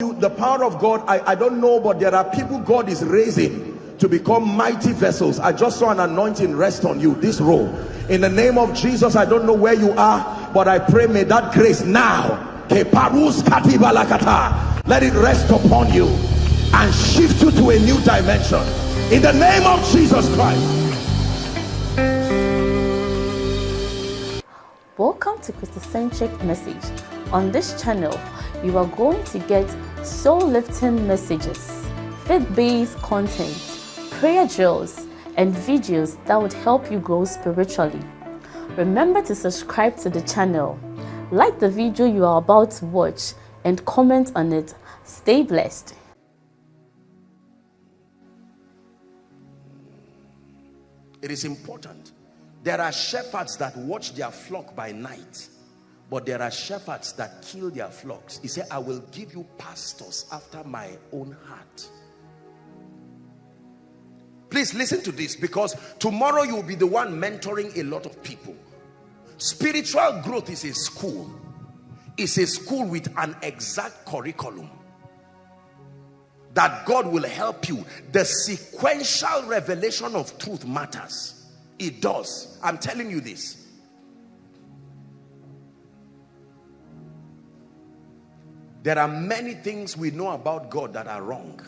you the power of God I, I don't know but there are people God is raising to become mighty vessels. I just saw an anointing rest on you this role. In the name of Jesus I don't know where you are but I pray may that grace now let it rest upon you and shift you to a new dimension. In the name of Jesus Christ. Welcome to Christocentric Message. On this channel, you are going to get soul-lifting messages, faith-based content, prayer drills, and videos that would help you grow spiritually. Remember to subscribe to the channel, like the video you are about to watch, and comment on it. Stay blessed. it is important there are shepherds that watch their flock by night but there are shepherds that kill their flocks. He said i will give you pastors after my own heart. Please listen to this because tomorrow you'll be the one mentoring a lot of people. Spiritual growth is a school. It's a school with an exact curriculum that God will help you. The sequential revelation of truth matters. It does. I'm telling you this There are many things we know about God that are wrong.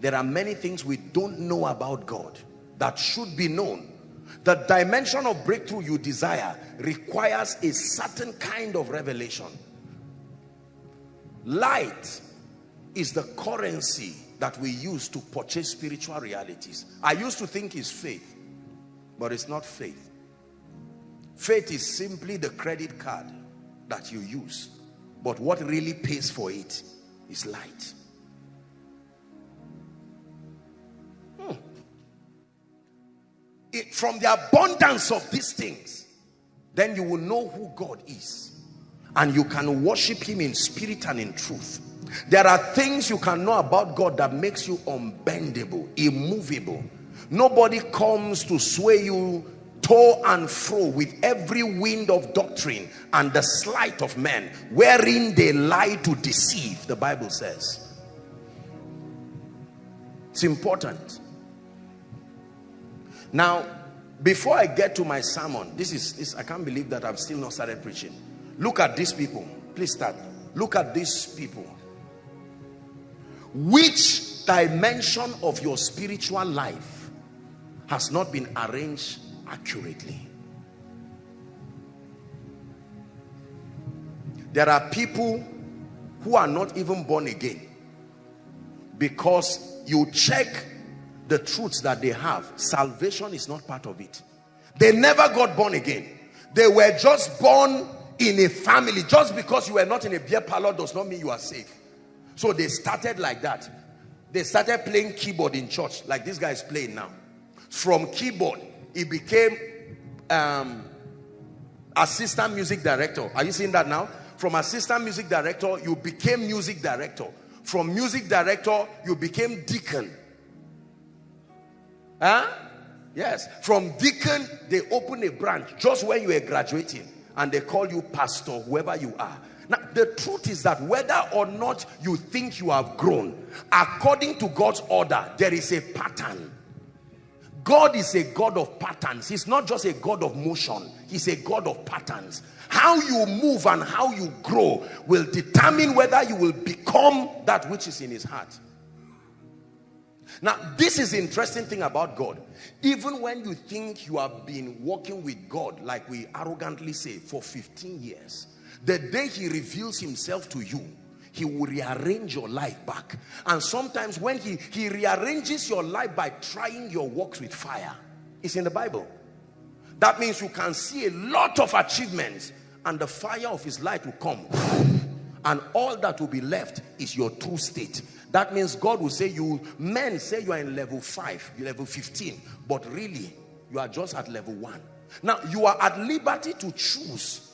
There are many things we don't know about God that should be known. The dimension of breakthrough you desire requires a certain kind of revelation. Light is the currency that we use to purchase spiritual realities. I used to think it's faith, but it's not faith. Faith is simply the credit card that you use but what really pays for it is light. Hmm. It, from the abundance of these things, then you will know who God is. And you can worship him in spirit and in truth. There are things you can know about God that makes you unbendable, immovable. Nobody comes to sway you to and fro with every wind of doctrine and the sleight of men wherein they lie to deceive the bible says. It's important. Now before i get to my sermon this is this i can't believe that i've still not started preaching. Look at these people. Please start. Look at these people. Which dimension of your spiritual life has not been arranged accurately. There are people who are not even born again because you check the truths that they have. Salvation is not part of it. They never got born again. They were just born in a family. Just because you were not in a beer parlor does not mean you are safe. So they started like that. They started playing keyboard in church like this guy is playing now. From keyboard, he became um, assistant music director. Are you seeing that now? From assistant music director, you became music director. From music director, you became deacon. Huh? Yes. From deacon, they open a branch just when you were graduating and they call you pastor, whoever you are. Now, the truth is that whether or not you think you have grown, according to God's order, there is a pattern. God is a God of patterns. He's not just a God of motion. He's a God of patterns. How you move and how you grow will determine whether you will become that which is in his heart. Now, this is interesting thing about God. Even when you think you have been walking with God, like we arrogantly say, for 15 years, the day he reveals himself to you, he will rearrange your life back. And sometimes when he he rearranges your life by trying your works with fire it's in the bible. That means you can see a lot of achievements and the fire of his light will come. And all that will be left is your true state. That means god will say you men say you are in level 5 level 15 but really you are just at level 1 now you are at liberty to choose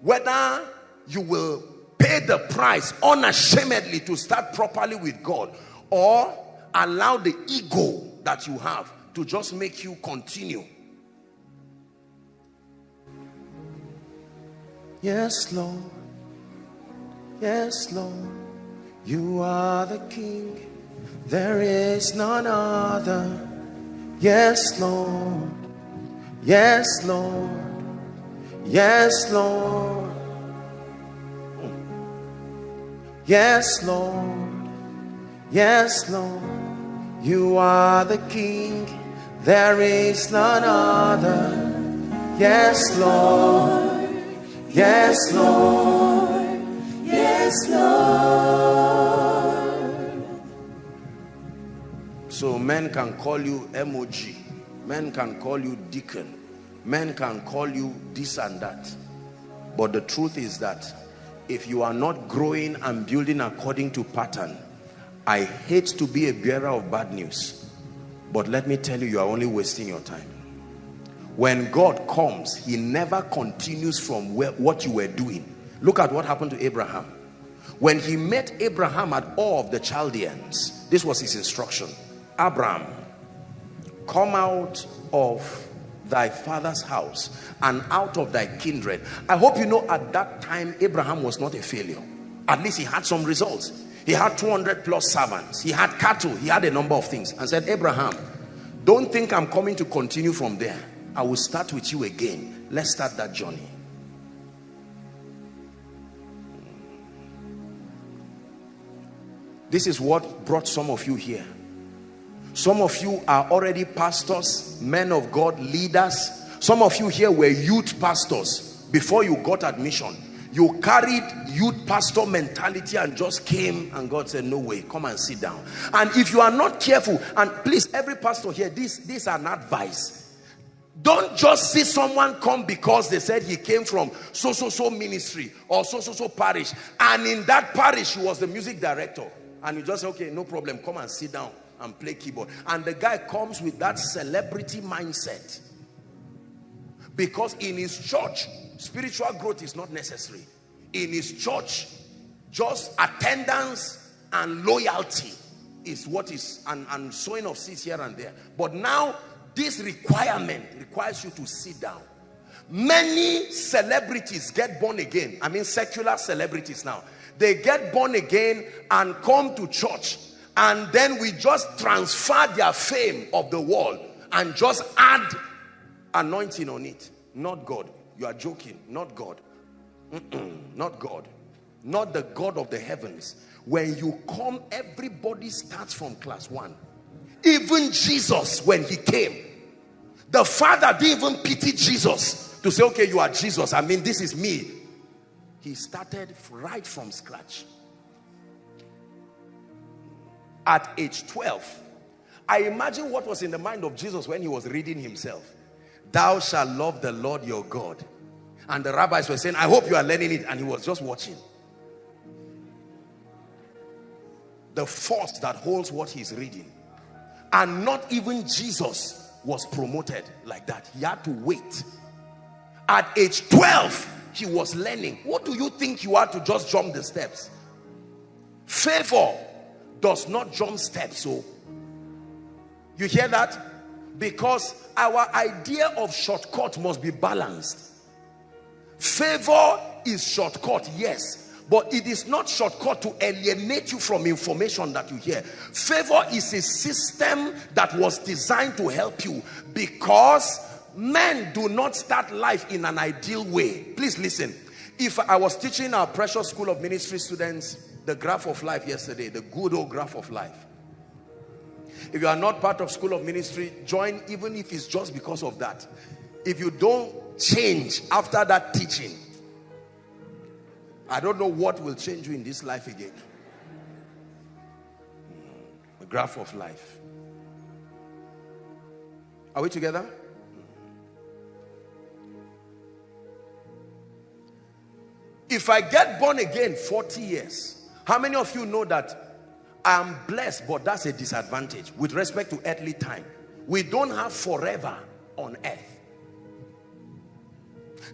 whether you will pay the price unashamedly to start properly with God or allow the ego that you have to just make you continue. Yes, Lord. Yes, Lord. You are the King, there is none other. Yes, Lord. Yes, Lord. Yes, Lord. Yes, Lord. Yes, Lord. You are the King, there is none other. Yes, Lord. Yes, Lord. Yes, Lord. So men can call you MOG. Men can call you deacon. Men can call you this and that. But the truth is that if you are not growing and building according to pattern, I hate to be a bearer of bad news. But let me tell you, you are only wasting your time. When God comes, he never continues from where, what you were doing. Look at what happened to Abraham. When he met Abraham at Ur of the Chaldeans, this was his instruction. Abraham, come out of thy father's house and out of thy kindred. I hope you know at that time Abraham was not a failure. At least he had some results. He had 200 plus servants. He had cattle. He had a number of things. And said, Abraham, don't think I'm coming to continue from there. I will start with you again. Let's start that journey. This is what brought some of you here. Some of you are already pastors, men of God, leaders. Some of you here were youth pastors before you got admission. You carried youth pastor mentality and just came and God said, no way, come and sit down. And if you are not careful, and please, every pastor here, this, this is an advice. Don't just see someone come because they said he came from so, so, so ministry or so, so, so parish. And in that parish, he was the music director. And you just say, okay, no problem, come and sit down and play keyboard. And the guy comes with that celebrity mindset. Because in his church, spiritual growth is not necessary. In his church, just attendance and loyalty is what is, and, and sowing of seeds here and there. But now, this requirement requires you to sit down. Many celebrities get born again. I mean, secular celebrities now. They get born again and come to church and then we just transfer their fame of the world and just add anointing on it. Not God. You are joking. Not God. Not God. Not the God of the heavens. When you come everybody starts from class one. Even Jesus when he came. The father didn't even pity Jesus to say okay you are Jesus. I mean this is me. He started right from scratch at age 12 I imagine what was in the mind of Jesus when he was reading himself. Thou shalt love the Lord your God. And the rabbis were saying I hope you are learning it. And he was just watching. The force that holds what he's reading. And not even Jesus was promoted like that. He had to wait. At age 12 he was learning. What do you think you are to just jump the steps? Favor does not jump steps so you hear that? Because our idea of shortcut must be balanced. Favor is shortcut yes but it is not shortcut to alienate you from information that you hear. Favor is a system that was designed to help you because men do not start life in an ideal way. Please listen. If i was teaching our precious school of ministry students the graph of life yesterday, the good old graph of life. If you are not part of school of ministry, join even if it's just because of that. If you don't change after that teaching, I don't know what will change you in this life again. The graph of life. Are we together? If I get born again 40 years, how many of you know that I'm blessed, but that's a disadvantage with respect to earthly time? We don't have forever on earth.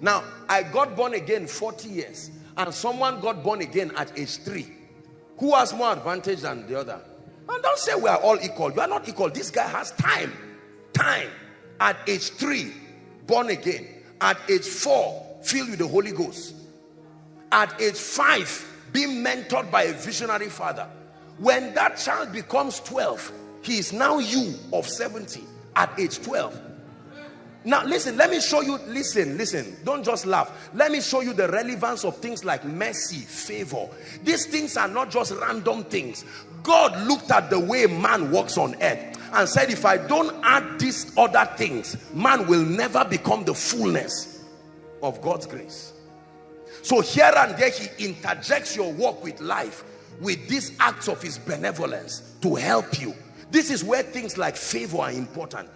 Now, I got born again 40 years and someone got born again at age 3. Who has more advantage than the other? And don't say we are all equal. You are not equal. This guy has time. Time. At age 3, born again. At age 4, filled with the Holy Ghost. At age 5, being mentored by a visionary father. When that child becomes 12, he is now you of 70 at age 12. Now listen, let me show you, listen, listen, don't just laugh. Let me show you the relevance of things like mercy, favor. These things are not just random things. God looked at the way man walks on earth and said, if I don't add these other things, man will never become the fullness of God's grace. So here and there, he interjects your walk with life with these acts of his benevolence to help you. This is where things like favor are important.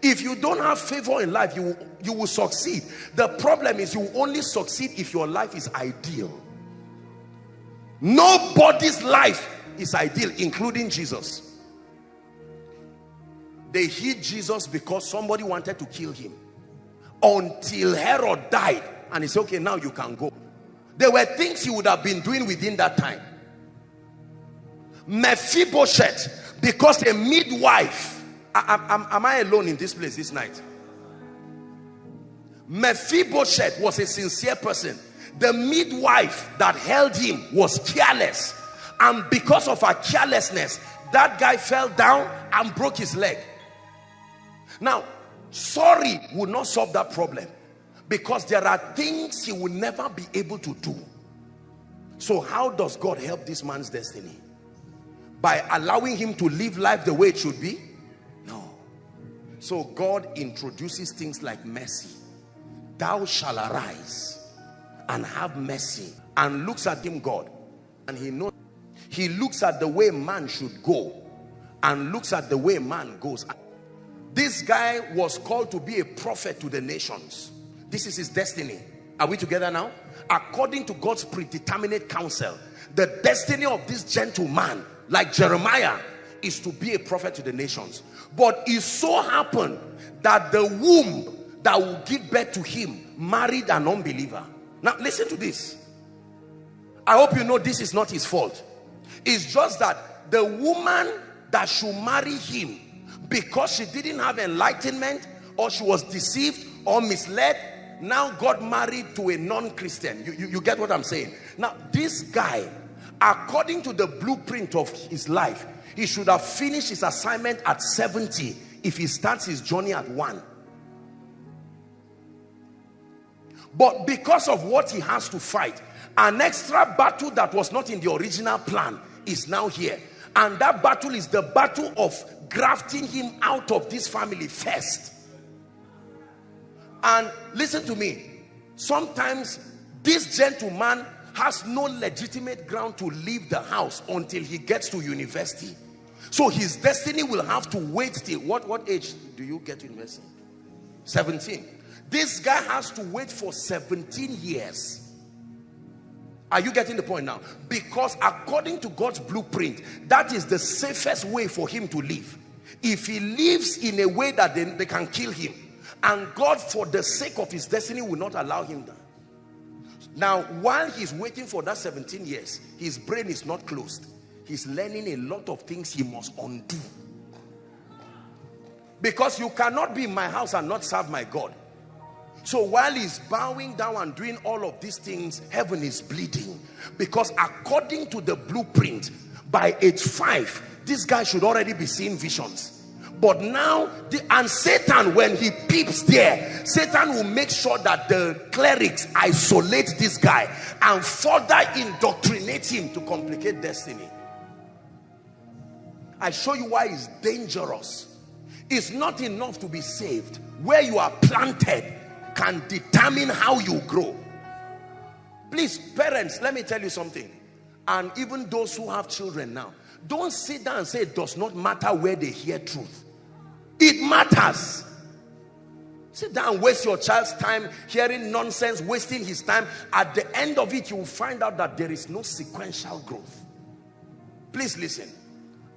If you don't have favor in life, you, you will succeed. The problem is you will only succeed if your life is ideal. Nobody's life is ideal, including Jesus. They hid Jesus because somebody wanted to kill him. Until Herod died. And he said, okay, now you can go. There were things he would have been doing within that time. Mephibosheth, because a midwife am, am I alone in this place this night? Mephibosheth was a sincere person. The midwife that held him was careless. And because of her carelessness, that guy fell down and broke his leg. Now, sorry would not solve that problem because there are things he will never be able to do. So how does God help this man's destiny? By allowing him to live life the way it should be? No so God introduces things like mercy. Thou shall arise and have mercy. And looks at him, God. And he knows. He looks at the way man should go. And looks at the way man goes. This guy was called to be a prophet to the nations. This is his destiny. Are we together now? According to God's predeterminate counsel, the destiny of this gentleman, like Jeremiah, is to be a prophet to the nations. But it so happened that the womb that will give birth to him married an unbeliever. Now listen to this. I hope you know this is not his fault. It's just that the woman that should marry him because she didn't have enlightenment or she was deceived or misled now got married to a non-Christian. You, you, you get what I'm saying? Now this guy according to the blueprint of his life he should have finished his assignment at 70 if he starts his journey at 1. But because of what he has to fight, an extra battle that was not in the original plan is now here. And that battle is the battle of grafting him out of this family first. And listen to me. Sometimes this gentleman has no legitimate ground to leave the house until he gets to university. So his destiny will have to wait till what, what age do you get to university? 17. This guy has to wait for 17 years. Are you getting the point now? Because according to God's blueprint, that is the safest way for him to live. If he lives in a way that they, they can kill him, and God, for the sake of his destiny, will not allow him that. Now, while he's waiting for that 17 years, his brain is not closed. He's learning a lot of things he must undo. Because you cannot be in my house and not serve my God. So while he's bowing down and doing all of these things heaven is bleeding. Because according to the blueprint by age five this guy should already be seeing visions but now the and satan when he peeps there satan will make sure that the clerics isolate this guy and further indoctrinate him to complicate destiny I show you why it's dangerous. It's not enough to be saved. Where you are planted can determine how you grow. Please, parents, let me tell you something. And even those who have children now, don't sit down and say it does not matter where they hear truth. It matters. Sit down, waste your child's time hearing nonsense, wasting his time. At the end of it, you will find out that there is no sequential growth. Please listen.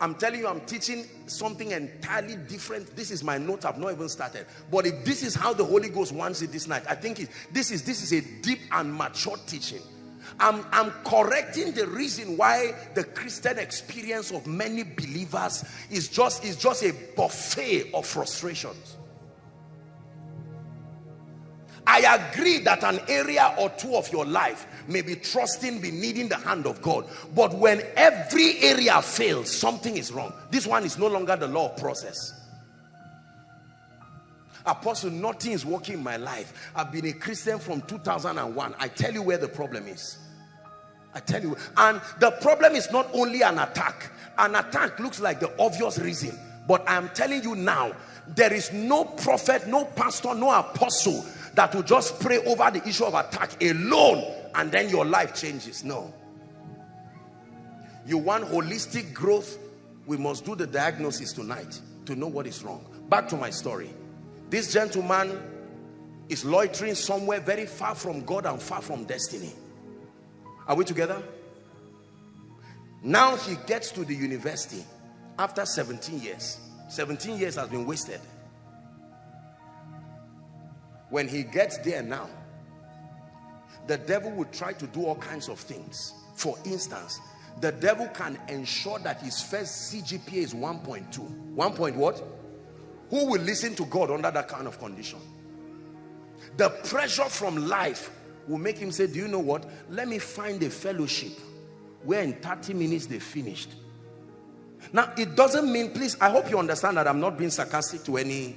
I'm telling you, I'm teaching something entirely different. This is my note. I've not even started. But if this is how the Holy Ghost wants it this night, I think it, this is this is a deep and mature teaching. I'm, I'm correcting the reason why the Christian experience of many believers is just, is just a buffet of frustrations. I agree that an area or two of your life may be trusting, be needing the hand of God. But when every area fails, something is wrong. This one is no longer the law of process. Apostle, nothing is working in my life. I've been a Christian from 2001. I tell you where the problem is. I tell you. And the problem is not only an attack. An attack looks like the obvious reason. But I'm telling you now, there is no prophet, no pastor, no apostle that will just pray over the issue of attack alone and then your life changes. No. You want holistic growth, we must do the diagnosis tonight to know what is wrong. Back to my story. This gentleman is loitering somewhere very far from God and far from destiny. Are we together? Now he gets to the university after 17 years. 17 years has been wasted. When he gets there now, the devil will try to do all kinds of things. For instance, the devil can ensure that his first CGPA is 1.2. 1 point what? Who will listen to God under that kind of condition? The pressure from life will make him say, do you know what? Let me find a fellowship where in 30 minutes they finished. Now, it doesn't mean, please, I hope you understand that I'm not being sarcastic to any.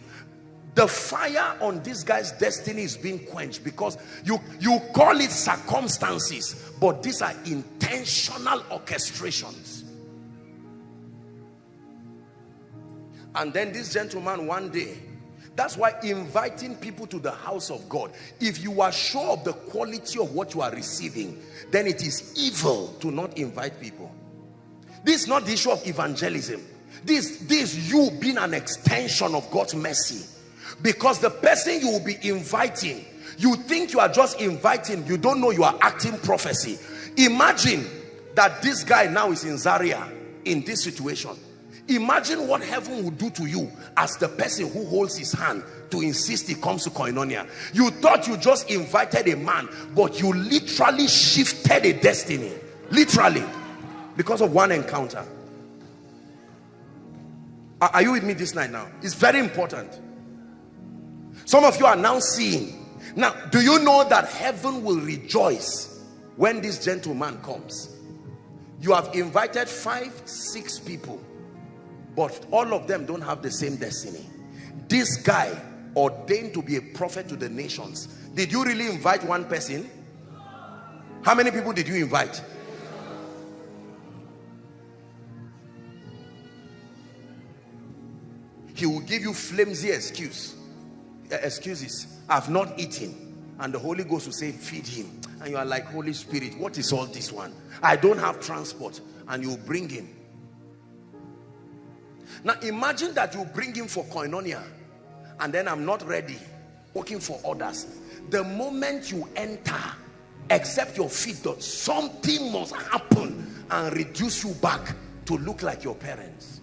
The fire on this guy's destiny is being quenched because you, you call it circumstances, but these are intentional orchestrations. And then this gentleman one day, that's why inviting people to the house of God, if you are sure of the quality of what you are receiving, then it is evil to not invite people. This is not the issue of evangelism. This, this you being an extension of God's mercy. Because the person you will be inviting, you think you are just inviting, you don't know you are acting prophecy. Imagine that this guy now is in Zaria in this situation Imagine what heaven would do to you as the person who holds his hand to insist he comes to koinonia. You thought you just invited a man, but you literally shifted a destiny. Literally. Because of one encounter. Are you with me this night now? It's very important. Some of you are now seeing. Now, do you know that heaven will rejoice when this gentleman comes? You have invited five, six people but all of them don't have the same destiny. This guy ordained to be a prophet to the nations. Did you really invite one person? How many people did you invite? He will give you flimsy excuse uh, excuses. I've not eaten. And the holy ghost will say feed him. And you are like holy spirit what is all this one? I don't have transport. And you bring him now imagine that you bring him for koinonia and then I'm not ready, working for others. The moment you enter, except your feet something must happen and reduce you back to look like your parents.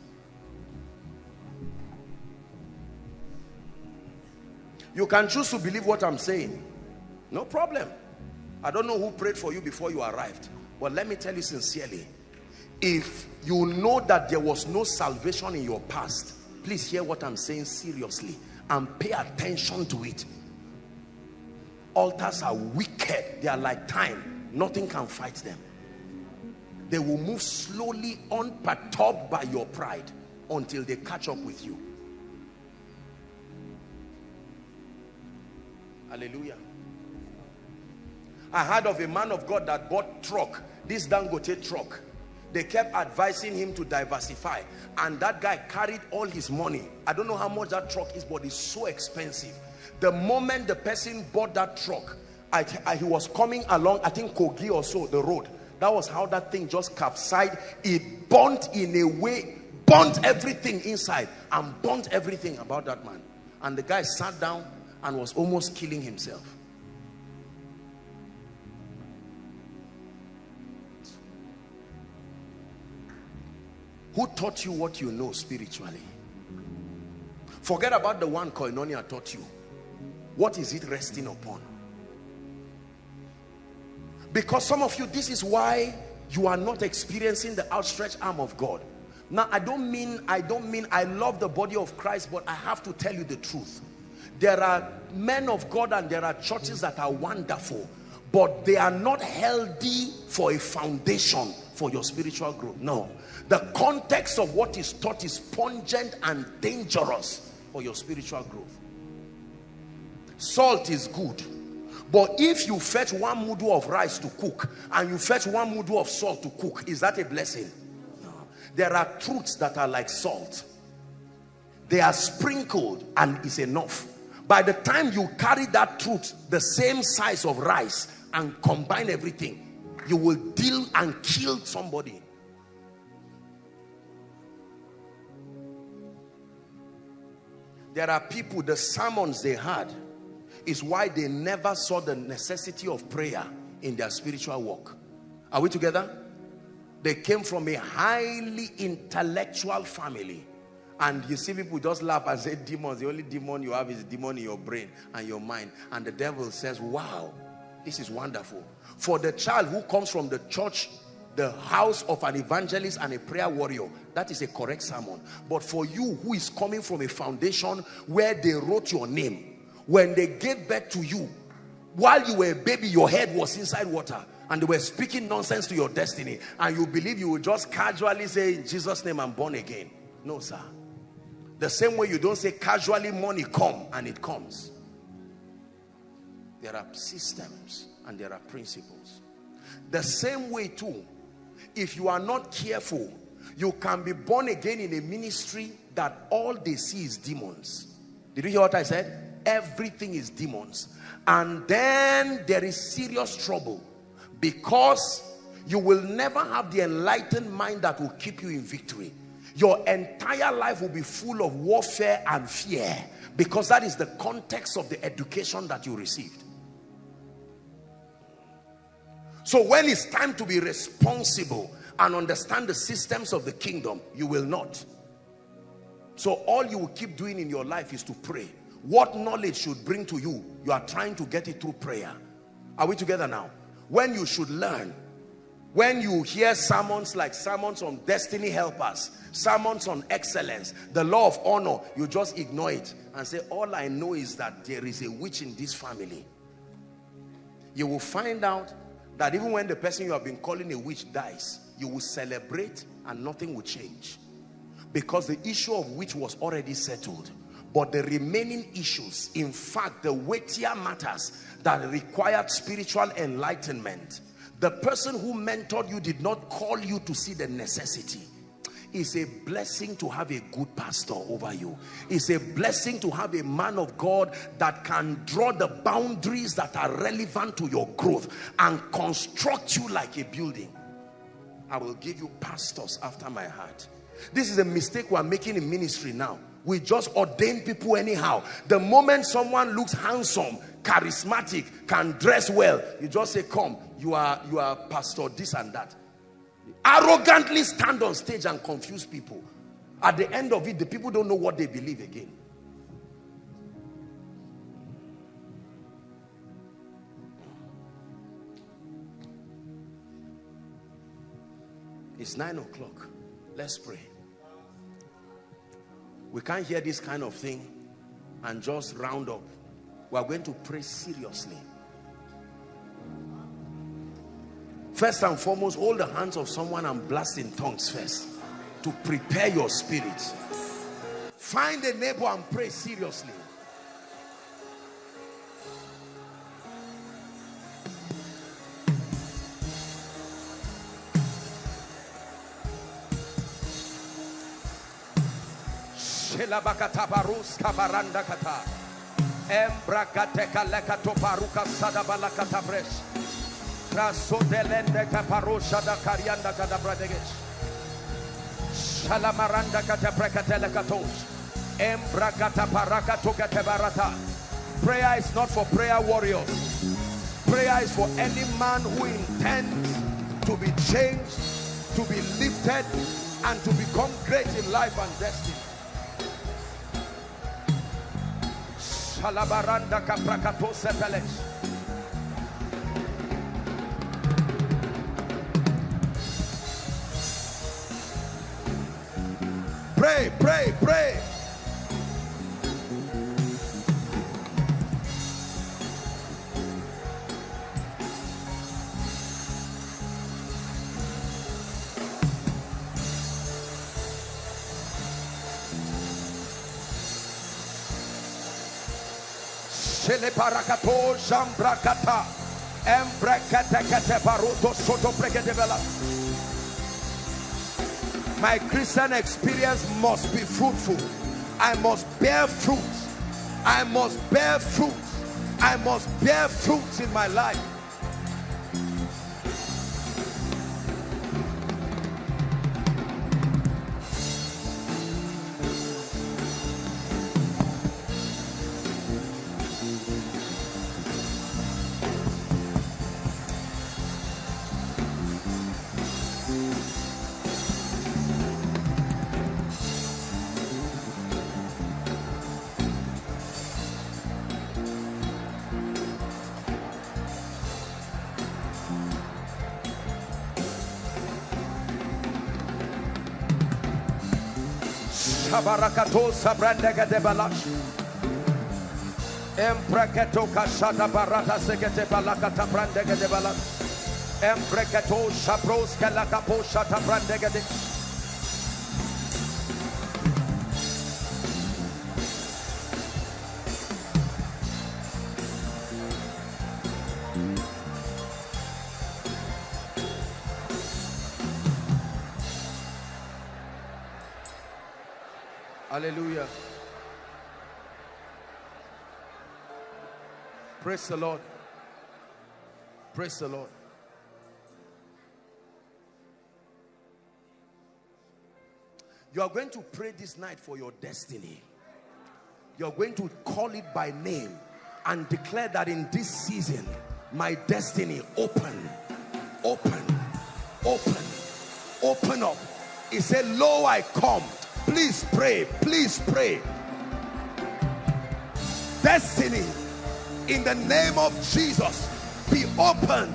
You can choose to believe what I'm saying. No problem. I don't know who prayed for you before you arrived. But let me tell you sincerely, if you know that there was no salvation in your past. Please hear what i'm saying seriously and pay attention to it. Altars are wicked. They are like time. Nothing can fight them. They will move slowly unperturbed by your pride until they catch up with you. Hallelujah. I heard of a man of god that bought truck this dangote truck they kept advising him to diversify. And that guy carried all his money. I don't know how much that truck is but it's so expensive. The moment the person bought that truck I, I, he was coming along i think kogi or so the road. That was how that thing just capsized. It burnt in a way burnt everything inside and burnt everything about that man. And the guy sat down and was almost killing himself Who taught you what you know spiritually? Forget about the one Koinonia taught you. What is it resting upon? Because some of you, this is why you are not experiencing the outstretched arm of God. Now, I don't mean, I don't mean I love the body of Christ, but I have to tell you the truth. There are men of God and there are churches that are wonderful, but they are not healthy for a foundation for your spiritual growth. No. The context of what is taught is pungent and dangerous for your spiritual growth. Salt is good. But if you fetch one mudu of rice to cook and you fetch one mudu of salt to cook, is that a blessing? No. There are truths that are like salt. They are sprinkled and is enough. By the time you carry that truth, the same size of rice and combine everything, you will deal and kill somebody. There are people, the sermons they had is why they never saw the necessity of prayer in their spiritual walk. Are we together? They came from a highly intellectual family. And you see people just laugh and say demons. The only demon you have is demon in your brain and your mind. And the devil says, wow, this is wonderful. For the child who comes from the church, the house of an evangelist and a prayer warrior, that is a correct sermon. But for you who is coming from a foundation where they wrote your name, when they gave birth to you, while you were a baby, your head was inside water and they were speaking nonsense to your destiny and you believe you will just casually say in Jesus name I'm born again no sir the same way you don't say casually money come and it comes. There are systems and there are principles. The same way too, if you are not careful, you can be born again in a ministry that all they see is demons. Did you hear what I said? Everything is demons. And then there is serious trouble because you will never have the enlightened mind that will keep you in victory your entire life will be full of warfare and fear because that is the context of the education that you received so when it's time to be responsible and understand the systems of the kingdom you will not. So all you will keep doing in your life is to pray. What knowledge should bring to you? You are trying to get it through prayer. Are we together now? When you should learn when you hear sermons like sermons on destiny helpers sermons on excellence the law of honor you just ignore it and say all i know is that there is a witch in this family. You will find out that even when the person you have been calling a witch dies you will celebrate and nothing will change. Because the issue of which was already settled. But the remaining issues in fact the weightier matters that required spiritual enlightenment the person who mentored you did not call you to see the necessity it's a blessing to have a good pastor over you. It's a blessing to have a man of God that can draw the boundaries that are relevant to your growth and construct you like a building. I will give you pastors after my heart. This is a mistake we're making in ministry now. We just ordain people anyhow. The moment someone looks handsome charismatic can dress well you just say come you are you are pastor this and that arrogantly stand on stage and confuse people. At the end of it the people don't know what they believe again. It's nine o'clock. Let's pray. We can't hear this kind of thing and just round up. We are going to pray seriously First and foremost, hold the hands of someone and blast in tongues first to prepare your spirit. Find a neighbor and pray seriously. Da. Shalamaranda kata katos. Barata. Prayer is not for prayer warriors. Prayer is for any man who intends to be changed, to be lifted, and to become great in life and destiny. Shalabaranda kaprakato sepelesh. pray, pray, pray. Sheleparakato Jambrakata Embrekete Baruto Soto Prekedevela my Christian experience must be fruitful. I must bear fruit. I must bear fruit. I must bear fruits in my life Shabarakato sabrandega de balash. Empreketo kashata barata sekete balakata brandega de balash. Empreketo shabros kalakapo shata brandega de. Hallelujah. Praise the Lord. Praise the Lord. You are going to pray this night for your destiny. You're going to call it by name and declare that in this season, my destiny open, open, open, open up. He said, Lo, I come. Please pray, please pray. Destiny, in the name of Jesus, be open.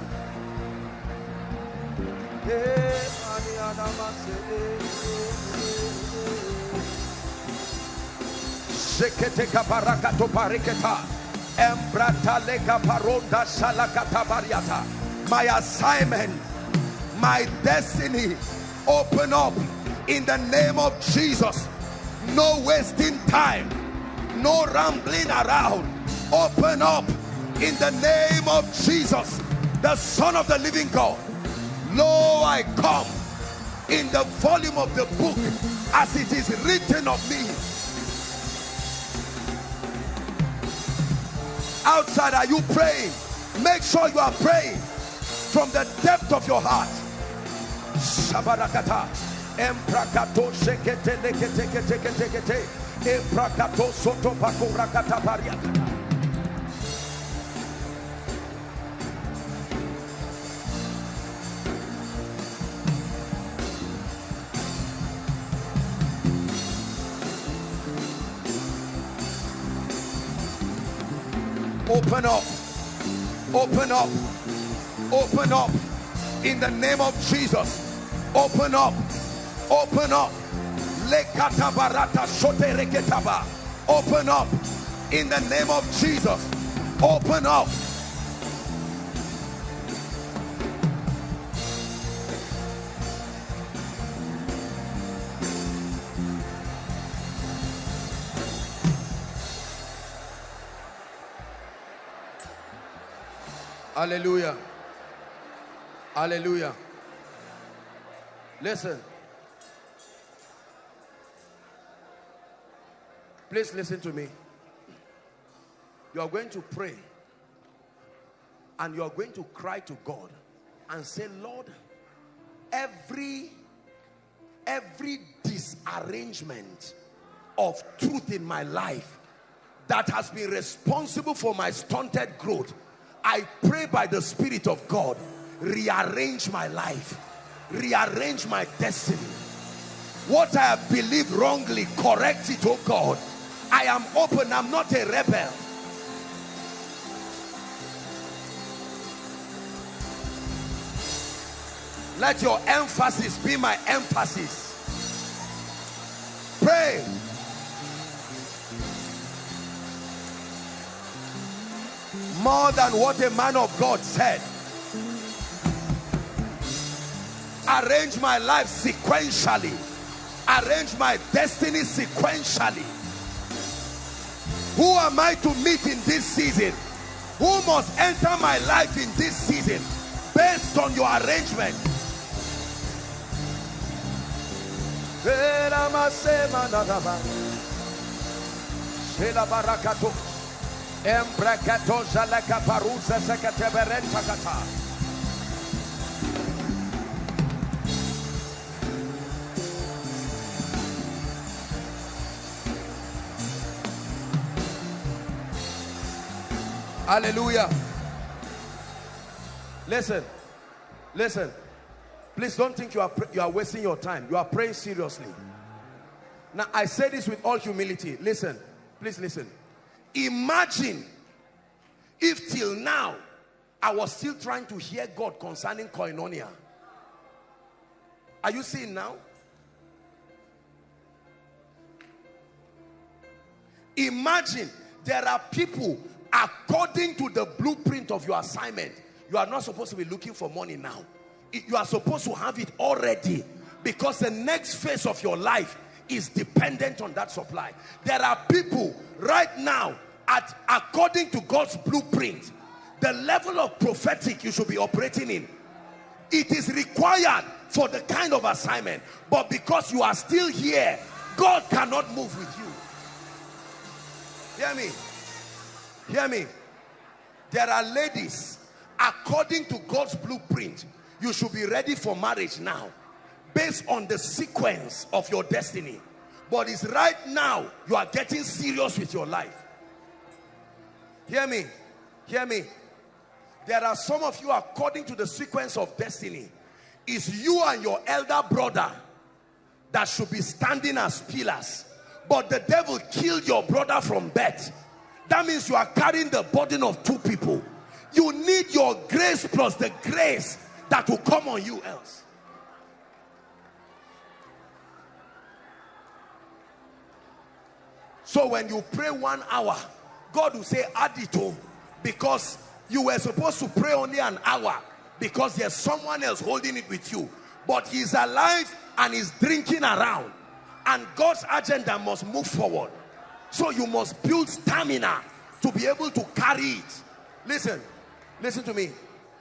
My assignment, my destiny, open up in the name of Jesus. No wasting time, no rambling around. Open up in the name of Jesus, the Son of the living God. Lo, I come in the volume of the book as it is written of me. Outside, are you praying? Make sure you are praying from the depth of your heart. Shabarakata. Emprakato shekete. Emprakato soto pakurakata pariakata. Open up. Open up. Open up. In the name of Jesus. Open up. Open up. Open up. In the name of Jesus. Open up. Hallelujah. Hallelujah. Listen. Please listen to me. You are going to pray and you are going to cry to God and say, Lord, every every disarrangement of truth in my life that has been responsible for my stunted growth I pray by the Spirit of God, rearrange my life, rearrange my destiny. What I have believed wrongly, correct it, oh God. I am open, I'm not a rebel. Let your emphasis be my emphasis. Pray. More than what a man of God said. Arrange my life sequentially. Arrange my destiny sequentially. Who am I to meet in this season? Who must enter my life in this season based on your arrangement? Hallelujah. Listen. Listen. Please don't think you are you are wasting your time. You are praying seriously. Now I say this with all humility. Listen. Please listen. Imagine if till now I was still trying to hear God concerning koinonia. Are you seeing now? Imagine there are people according to the blueprint of your assignment you are not supposed to be looking for money now you are supposed to have it already because the next phase of your life is dependent on that supply there are people right now at according to God's blueprint the level of prophetic you should be operating in it is required for the kind of assignment but because you are still here God cannot move with you hear me Hear me. There are ladies, according to God's blueprint, you should be ready for marriage now, based on the sequence of your destiny. But it's right now you are getting serious with your life. Hear me. Hear me. There are some of you, according to the sequence of destiny, is you and your elder brother that should be standing as pillars. But the devil killed your brother from birth that means you are carrying the burden of two people. You need your grace plus the grace that will come on you else. So when you pray one hour, God will say add it to because you were supposed to pray only an hour because there's someone else holding it with you. But he's alive and he's drinking around. And God's agenda must move forward. So you must build stamina to be able to carry it. Listen, listen to me.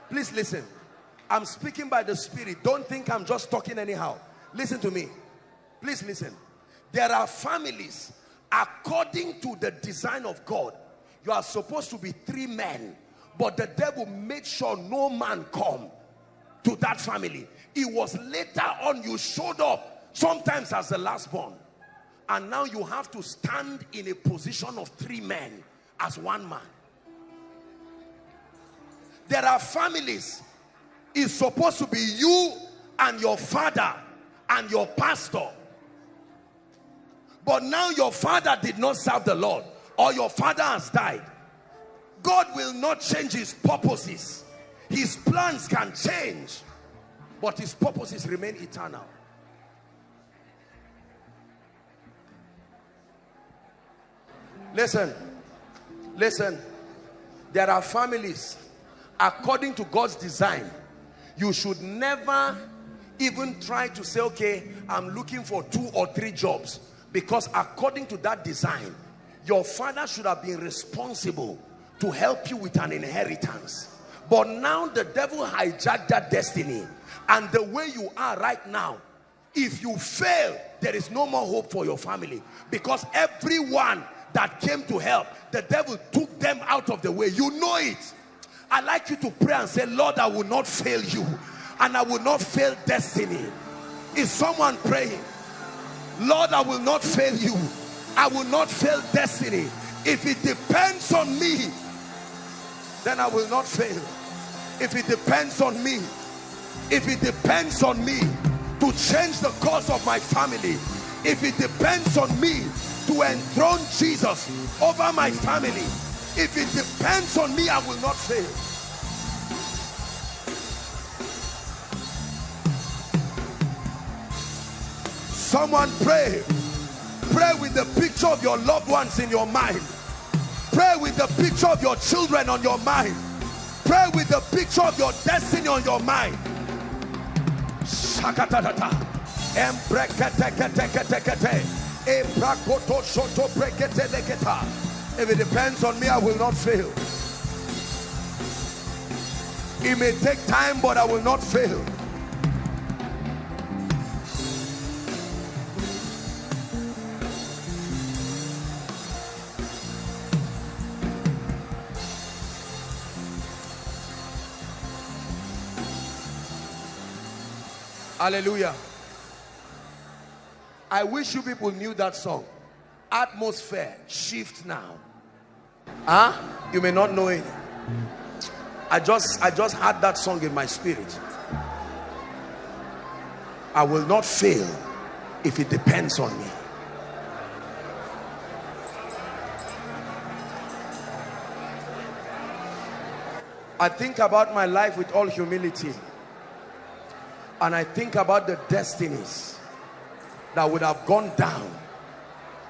Please listen. I'm speaking by the Spirit. Don't think I'm just talking anyhow. Listen to me. Please listen. There are families, according to the design of God, you are supposed to be three men, but the devil made sure no man come to that family. It was later on you showed up, sometimes as the last born and now you have to stand in a position of three men as one man. There are families it's supposed to be you and your father and your pastor. But now your father did not serve the Lord or your father has died God will not change his purposes his plans can change but his purposes remain eternal Listen, listen. There are families, according to God's design, you should never even try to say, okay, I'm looking for two or three jobs. Because according to that design, your father should have been responsible to help you with an inheritance. But now the devil hijacked that destiny. And the way you are right now, if you fail, there is no more hope for your family. Because everyone that came to help, the devil took them out of the way. You know it. I like you to pray and say, Lord, I will not fail you and I will not fail destiny. Is someone praying? Lord, I will not fail you. I will not fail destiny. If it depends on me, then I will not fail. If it depends on me, if it depends on me to change the course of my family, if it depends on me to enthrone Jesus over my family. If it depends on me, I will not fail. Someone pray. Pray with the picture of your loved ones in your mind. Pray with the picture of your children on your mind. Pray with the picture of your destiny on your mind. If it depends on me, I will not fail. It may take time, but I will not fail. Hallelujah. I wish you people knew that song. Atmosphere shift now. Huh? You may not know it. I just i just had that song in my spirit. I will not fail if it depends on me. I think about my life with all humility and i think about the destinies that would have gone down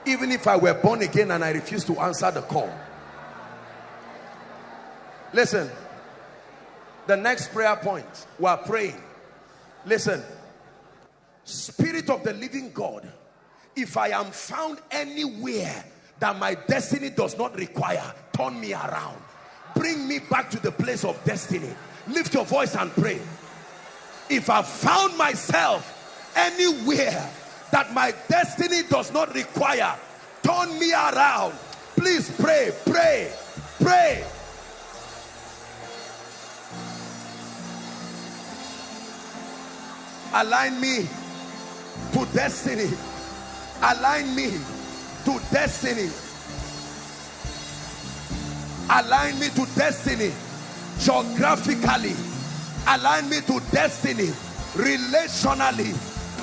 even if I were born again and I refuse to answer the call. Listen, the next prayer point, we're praying. Listen, Spirit of the living God, if I am found anywhere that my destiny does not require, turn me around. Bring me back to the place of destiny. Lift your voice and pray. If I found myself anywhere that my destiny does not require. Turn me around. Please pray, pray, pray. Align me to destiny. Align me to destiny. Align me to destiny. Geographically. Align me to destiny. Relationally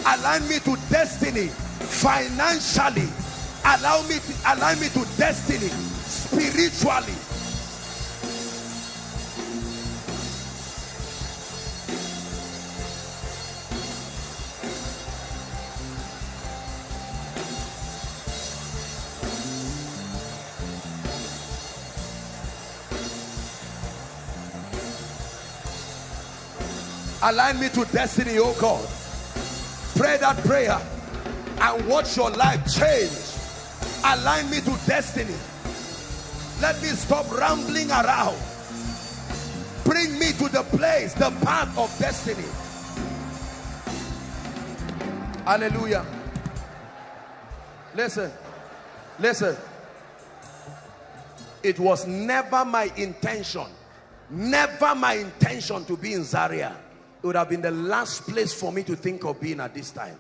align me to destiny financially allow me to align me to destiny spiritually align me to destiny oh god Pray that prayer and watch your life change. Align me to destiny. Let me stop rambling around. Bring me to the place, the path of destiny. Hallelujah. Listen, listen. It was never my intention, never my intention to be in Zaria it would have been the last place for me to think of being at this time.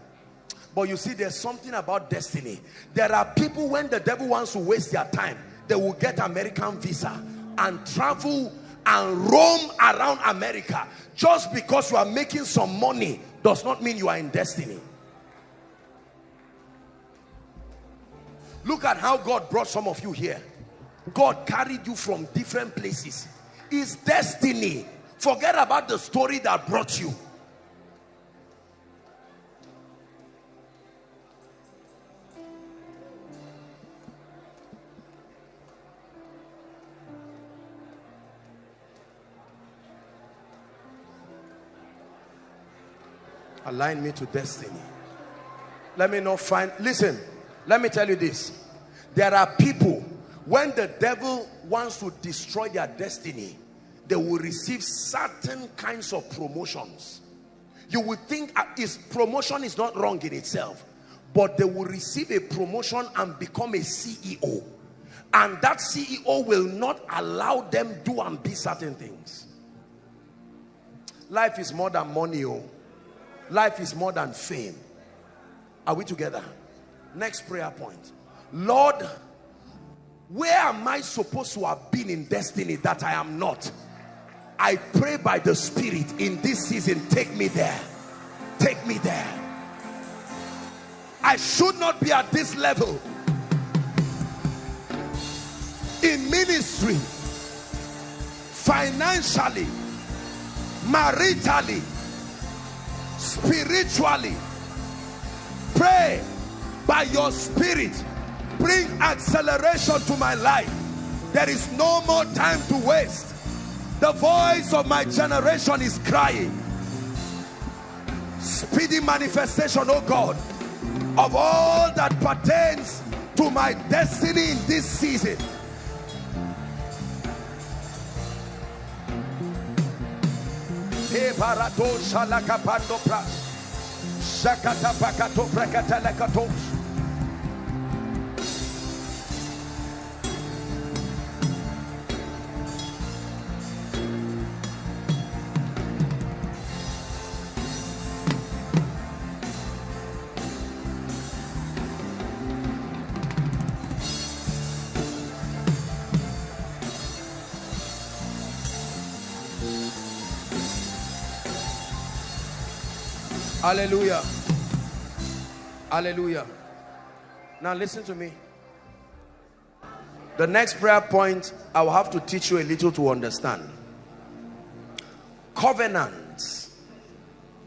But you see there's something about destiny. There are people when the devil wants to waste their time they will get American visa and travel and roam around America. Just because you are making some money does not mean you are in destiny. Look at how God brought some of you here. God carried you from different places. It's destiny Forget about the story that brought you. Align me to destiny. Let me not find, listen, let me tell you this. There are people, when the devil wants to destroy their destiny, they will receive certain kinds of promotions. You would think uh, is promotion is not wrong in itself but they will receive a promotion and become a CEO and that CEO will not allow them do and be certain things. Life is more than money oh. Life is more than fame. Are we together? Next prayer point. Lord where am I supposed to have been in destiny that I am not I pray by the Spirit in this season, take me there. Take me there. I should not be at this level in ministry, financially, maritally, spiritually. Pray by your spirit, bring acceleration to my life. There is no more time to waste. The voice of my generation is crying. Speedy manifestation, oh God, of all that pertains to my destiny in this season. Shakata pakato. Hallelujah. Hallelujah. Now listen to me. The next prayer point, I will have to teach you a little to understand. Covenants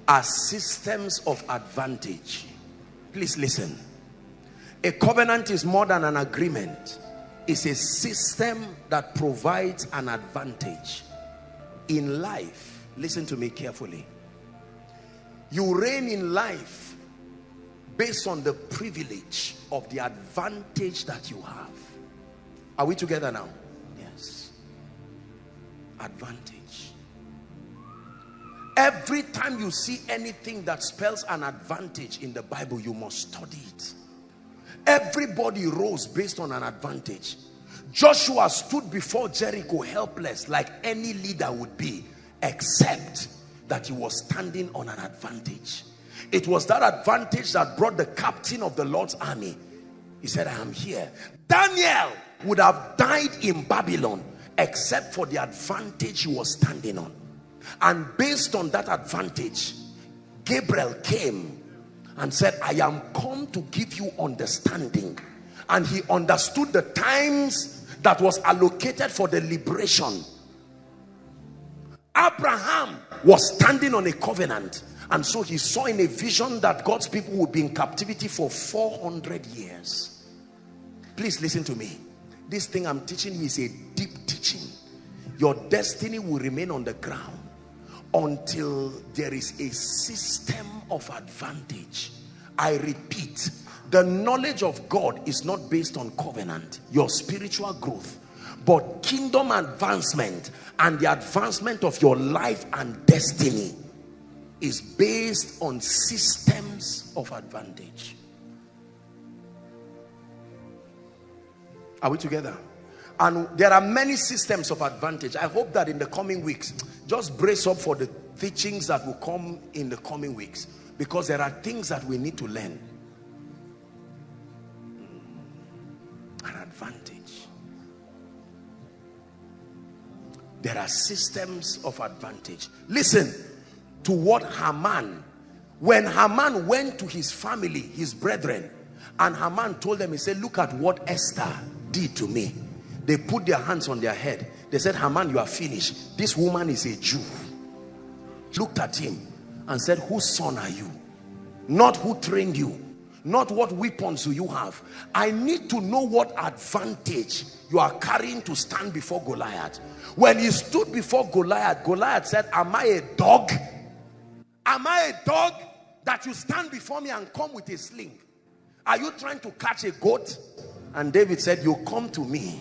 are systems of advantage. Please listen. A covenant is more than an agreement. It's a system that provides an advantage. In life, listen to me carefully you reign in life based on the privilege of the advantage that you have. Are we together now? Yes. Advantage. Every time you see anything that spells an advantage in the Bible, you must study it. Everybody rose based on an advantage. Joshua stood before Jericho helpless like any leader would be, except that he was standing on an advantage. It was that advantage that brought the captain of the Lord's army. He said, I am here. Daniel would have died in Babylon except for the advantage he was standing on. And based on that advantage, Gabriel came and said, I am come to give you understanding. And he understood the times that was allocated for the liberation Abraham was standing on a covenant and so he saw in a vision that God's people would be in captivity for 400 years. Please listen to me. This thing I'm teaching is a deep teaching. Your destiny will remain on the ground until there is a system of advantage. I repeat, the knowledge of God is not based on covenant. Your spiritual growth but kingdom advancement and the advancement of your life and destiny is based on systems of advantage. Are we together? And there are many systems of advantage. I hope that in the coming weeks, just brace up for the teachings that will come in the coming weeks. Because there are things that we need to learn. An advantage. There are systems of advantage. Listen to what Haman when Haman went to his family his brethren and Haman told them he said look at what Esther did to me. They put their hands on their head. They said Haman you are finished. This woman is a Jew. Looked at him and said whose son are you? Not who trained you not what weapons do you have I need to know what advantage you are carrying to stand before Goliath when he stood before Goliath, Goliath said, am I a dog? Am I a dog that you stand before me and come with a sling? Are you trying to catch a goat? And David said, you come to me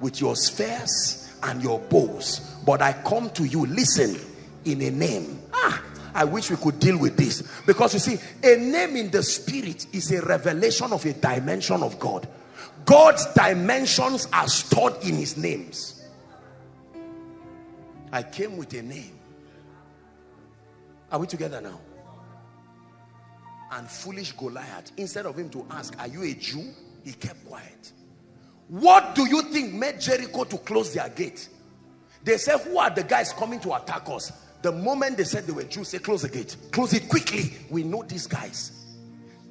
with your spears and your bows. But I come to you, listen, in a name. Ah, I wish we could deal with this. Because you see, a name in the spirit is a revelation of a dimension of God. God's dimensions are stored in his names. I came with a name. Are we together now? And foolish Goliath, instead of him to ask, are you a Jew? He kept quiet. What do you think made Jericho to close their gate? They said, who are the guys coming to attack us? The moment they said they were Jews, say, close the gate. Close it quickly. We know these guys.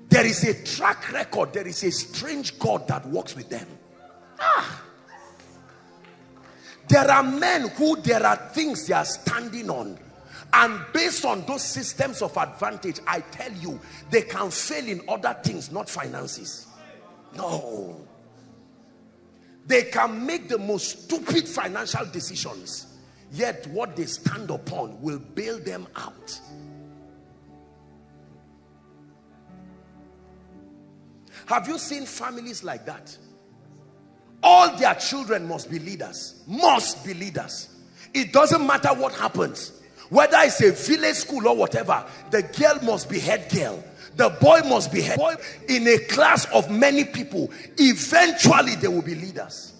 There is a track record. There is a strange God that works with them. Ah. There are men who there are things they are standing on. And based on those systems of advantage, I tell you, they can fail in other things, not finances. No. They can make the most stupid financial decisions. Yet what they stand upon will bail them out. Have you seen families like that? all their children must be leaders must be leaders it doesn't matter what happens Whether it's a village school or whatever, the girl must be head girl. The boy must be head boy in a class of many people. Eventually, they will be leaders.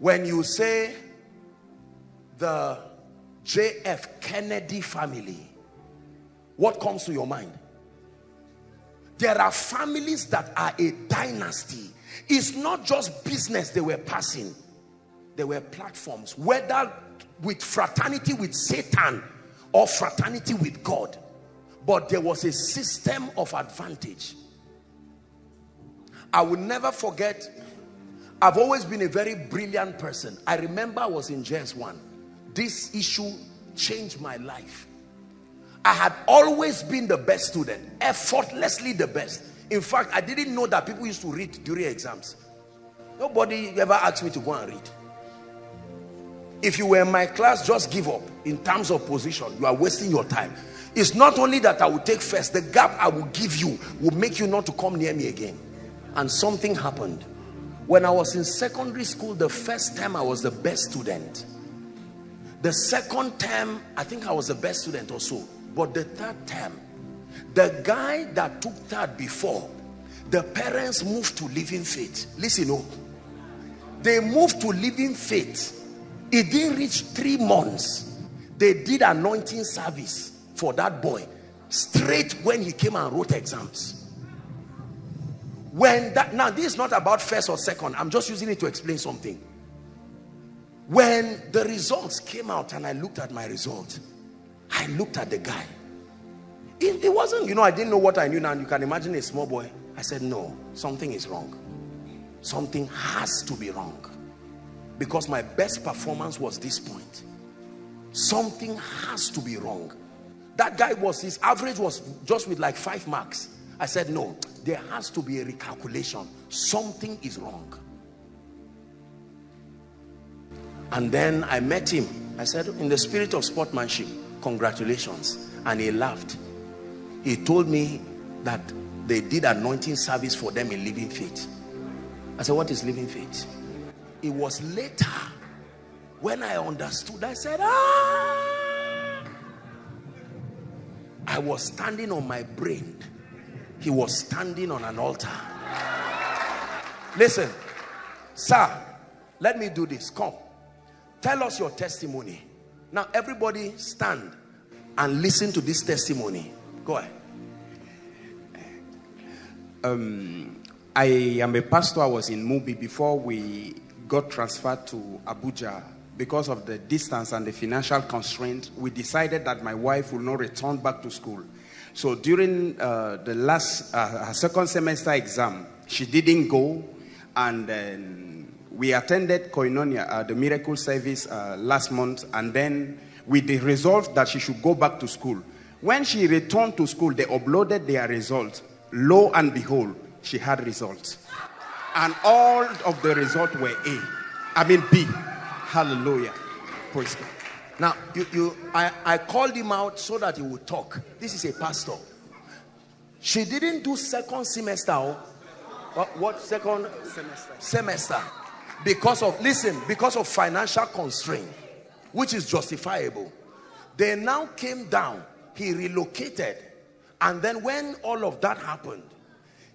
When you say the JF Kennedy family, what comes to your mind? There are families that are a dynasty. It's not just business they were passing. There were platforms, whether with fraternity with Satan or fraternity with God. But there was a system of advantage. I will never forget, I've always been a very brilliant person. I remember I was in JS1. This issue changed my life. I had always been the best student, effortlessly the best. In fact, I didn't know that people used to read during exams. Nobody ever asked me to go and read. If you were in my class, just give up in terms of position. You are wasting your time. It's not only that I will take first, the gap I will give you will make you not to come near me again. And something happened. When I was in secondary school, the first time I was the best student. The second term, I think I was the best student also. But the third term, the guy that took that before, the parents moved to living faith. Listen, oh, they moved to living faith it didn't reach three months. They did anointing service for that boy straight when he came and wrote exams. When that now this is not about first or second. I'm just using it to explain something. When the results came out and I looked at my result, I looked at the guy. It, it wasn't, you know, I didn't know what I knew now. You can imagine a small boy. I said, no, something is wrong. Something has to be wrong because my best performance was this point something has to be wrong that guy was his average was just with like five marks i said no there has to be a recalculation something is wrong and then i met him i said in the spirit of sportsmanship congratulations and he laughed he told me that they did anointing service for them in living faith i said what is living faith it was later when I understood, I said, ah. I was standing on my brain. He was standing on an altar. Listen, sir, let me do this. Come. Tell us your testimony. Now, everybody stand and listen to this testimony. Go ahead. Um, I am a pastor. I was in Mubi before we got transferred to Abuja because of the distance and the financial constraint, we decided that my wife will not return back to school. So during uh, the last, uh, second semester exam, she didn't go. And then we attended Koinonia, uh, the miracle service uh, last month. And then with the result that she should go back to school. When she returned to school, they uploaded their results. Lo and behold, she had results and all of the results were A. I mean B. Hallelujah. Praise God. Now, you, you, I, I called him out so that he would talk. This is a pastor. She didn't do second semester. Oh. What, what second semester? Semester. Because of, listen, because of financial constraint, which is justifiable. They now came down. He relocated. And then when all of that happened,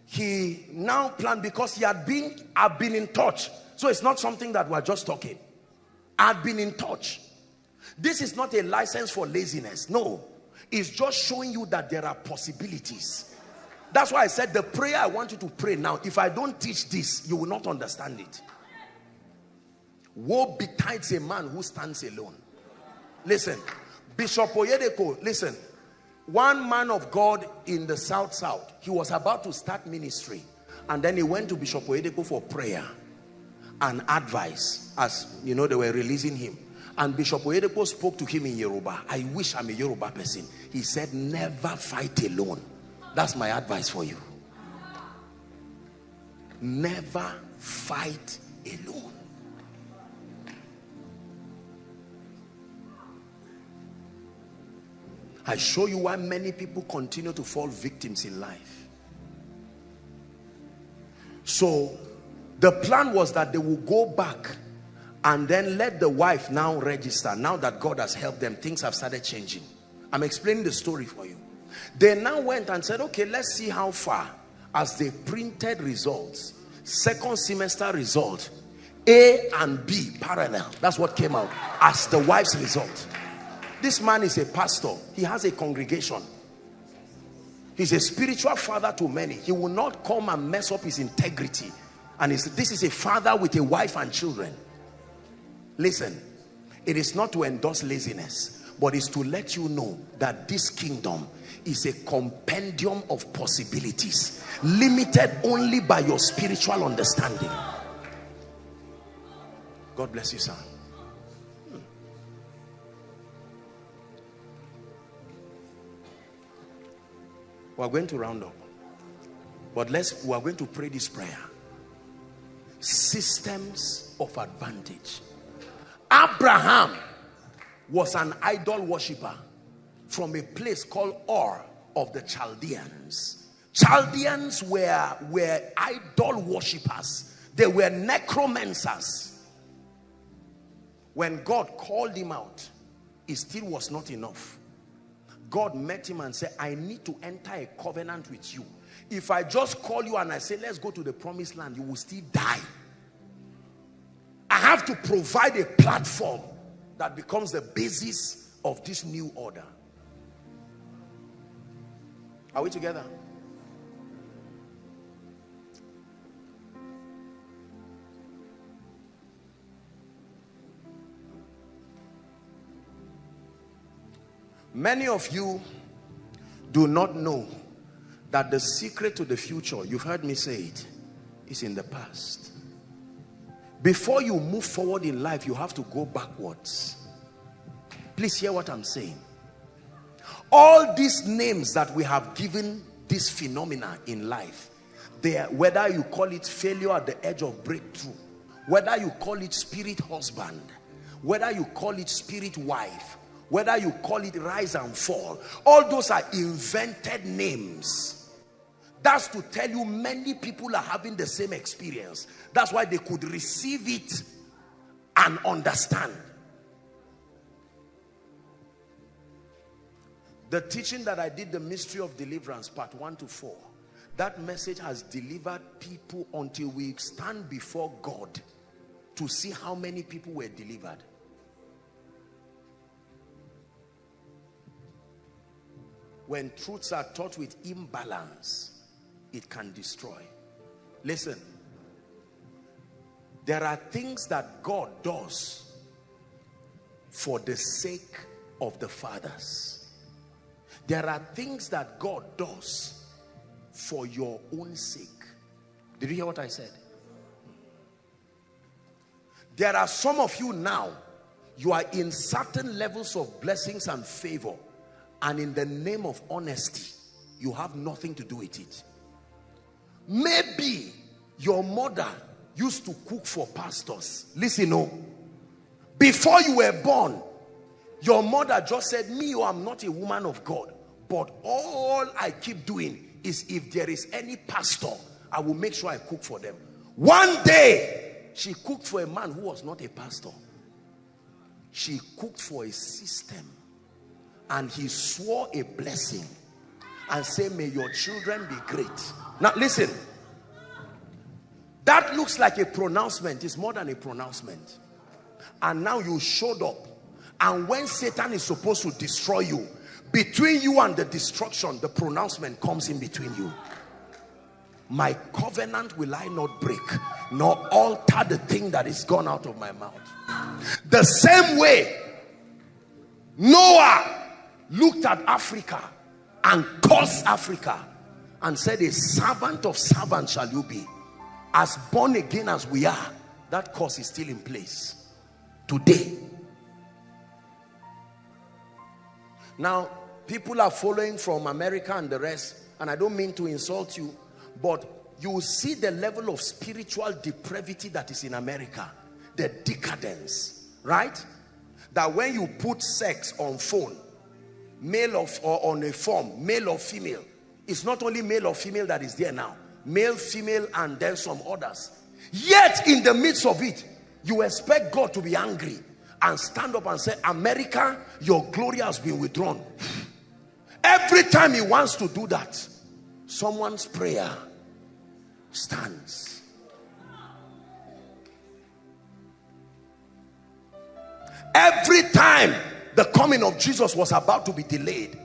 he now planned because he had been I've been in touch so it's not something that we're just talking I've been in touch this is not a license for laziness no it's just showing you that there are possibilities that's why I said the prayer I want you to pray now if I don't teach this you will not understand it woe betides a man who stands alone. Listen Bishop Oyedepo listen. One man of God in the south south he was about to start ministry and then he went to Bishop Oyedepo for prayer and advice as you know they were releasing him. And Bishop Oyedepo spoke to him in Yoruba. I wish I'm a Yoruba person. He said never fight alone. That's my advice for you. Never fight alone I show you why many people continue to fall victims in life. So the plan was that they will go back and then let the wife now register. Now that God has helped them things have started changing. I'm explaining the story for you. They now went and said okay let's see how far. As they printed results second semester result A and B parallel. That's what came out as the wife's result this man is a pastor. He has a congregation. He's a spiritual father to many. He will not come and mess up his integrity. And this is a father with a wife and children. Listen it is not to endorse laziness but it's to let you know that this kingdom is a compendium of possibilities limited only by your spiritual understanding. God bless you sir we're going to round up but let's we are going to pray this prayer systems of advantage Abraham was an idol worshiper from a place called Ur of the Chaldeans. Chaldeans were, were idol worshippers. They were necromancers. When God called him out, it still was not enough. God met him and said, I need to enter a covenant with you. If I just call you and I say, let's go to the promised land, you will still die. I have to provide a platform that becomes the basis of this new order. Are we together? Many of you do not know that the secret to the future, you've heard me say it, is in the past. Before you move forward in life, you have to go backwards. Please hear what I'm saying. All these names that we have given this phenomena in life, they are, whether you call it failure at the edge of breakthrough, whether you call it spirit husband, whether you call it spirit wife, whether you call it rise and fall, all those are invented names that's to tell you many people are having the same experience. That's why they could receive it and understand. The teaching that I did, the mystery of deliverance, part 1 to 4, that message has delivered people until we stand before God to see how many people were delivered. When truths are taught with imbalance, it can destroy. Listen, there are things that God does for the sake of the fathers. There are things that God does for your own sake. Did you hear what I said? There are some of you now, you are in certain levels of blessings and favor and in the name of honesty, you have nothing to do with it. Maybe your mother used to cook for pastors. Listen, no. Before you were born, your mother just said, me, oh, I'm not a woman of God. But all I keep doing is if there is any pastor, I will make sure I cook for them. One day, she cooked for a man who was not a pastor. She cooked for a system. And he swore a blessing and said, may your children be great. Now listen. That looks like a pronouncement. It's more than a pronouncement. And now you showed up. And when Satan is supposed to destroy you, between you and the destruction, the pronouncement comes in between you. My covenant will I not break, nor alter the thing that is gone out of my mouth. The same way Noah looked at Africa and cursed Africa and said, a servant of servants shall you be. As born again as we are, that curse is still in place today. Now, people are following from America and the rest, and I don't mean to insult you, but you see the level of spiritual depravity that is in America, the decadence, right? That when you put sex on phone, male or on a form, male or female, it's not only male or female that is there now. Male, female, and then some others. Yet in the midst of it, You expect God to be angry and stand up and say, America, your glory has been withdrawn. Every time he wants to do that, someone's prayer stands. Every time the coming of Jesus was about to be delayed,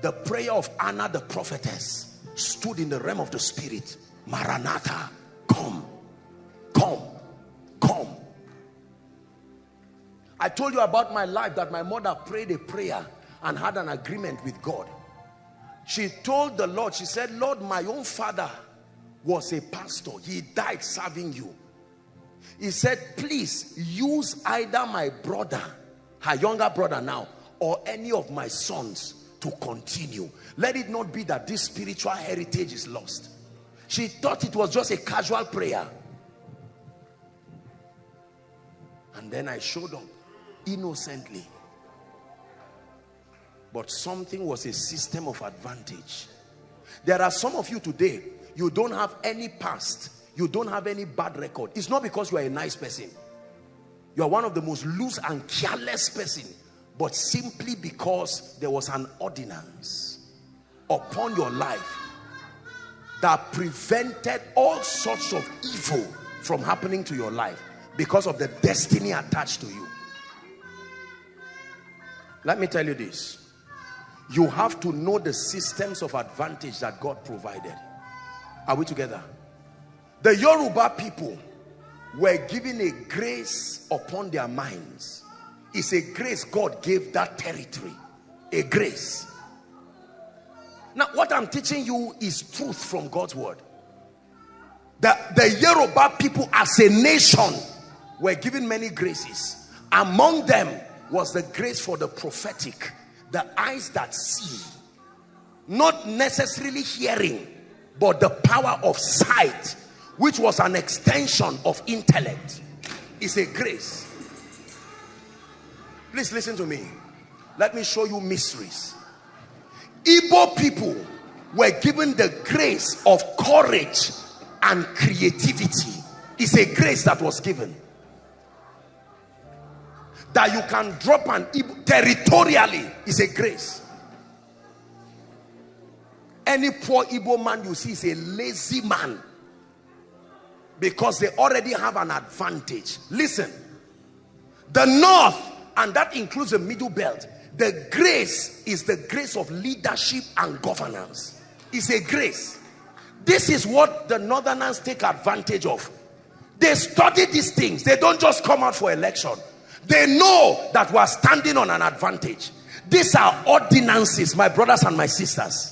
the prayer of Anna the prophetess stood in the realm of the spirit. Maranatha, come, come, come. I told you about my life that my mother prayed a prayer and had an agreement with God. She told the Lord, she said, Lord, my own father was a pastor. He died serving you. He said, please use either my brother, her younger brother now, or any of my sons to continue. Let it not be that this spiritual heritage is lost. She thought it was just a casual prayer. And then I showed up innocently. But something was a system of advantage. There are some of you today, you don't have any past. You don't have any bad record. It's not because you are a nice person. You are one of the most loose and careless person. But simply because there was an ordinance upon your life that prevented all sorts of evil from happening to your life because of the destiny attached to you. Let me tell you this. You have to know the systems of advantage that God provided. Are we together? The Yoruba people were given a grace upon their minds. It's a grace God gave that territory. A grace. Now, what I'm teaching you is truth from God's word. The, the Yoruba people as a nation were given many graces. Among them was the grace for the prophetic, the eyes that see, not necessarily hearing, but the power of sight, which was an extension of intellect, is a grace. Please listen to me. Let me show you mysteries. Igbo people were given the grace of courage and creativity. It's a grace that was given. That you can drop an Igbo territorially is a grace. Any poor Igbo man you see is a lazy man because they already have an advantage. Listen, the north, and that includes the middle belt, the grace is the grace of leadership and governance. It's a grace. This is what the northerners take advantage of. They study these things. They don't just come out for election. They know that we are standing on an advantage. These are ordinances, my brothers and my sisters.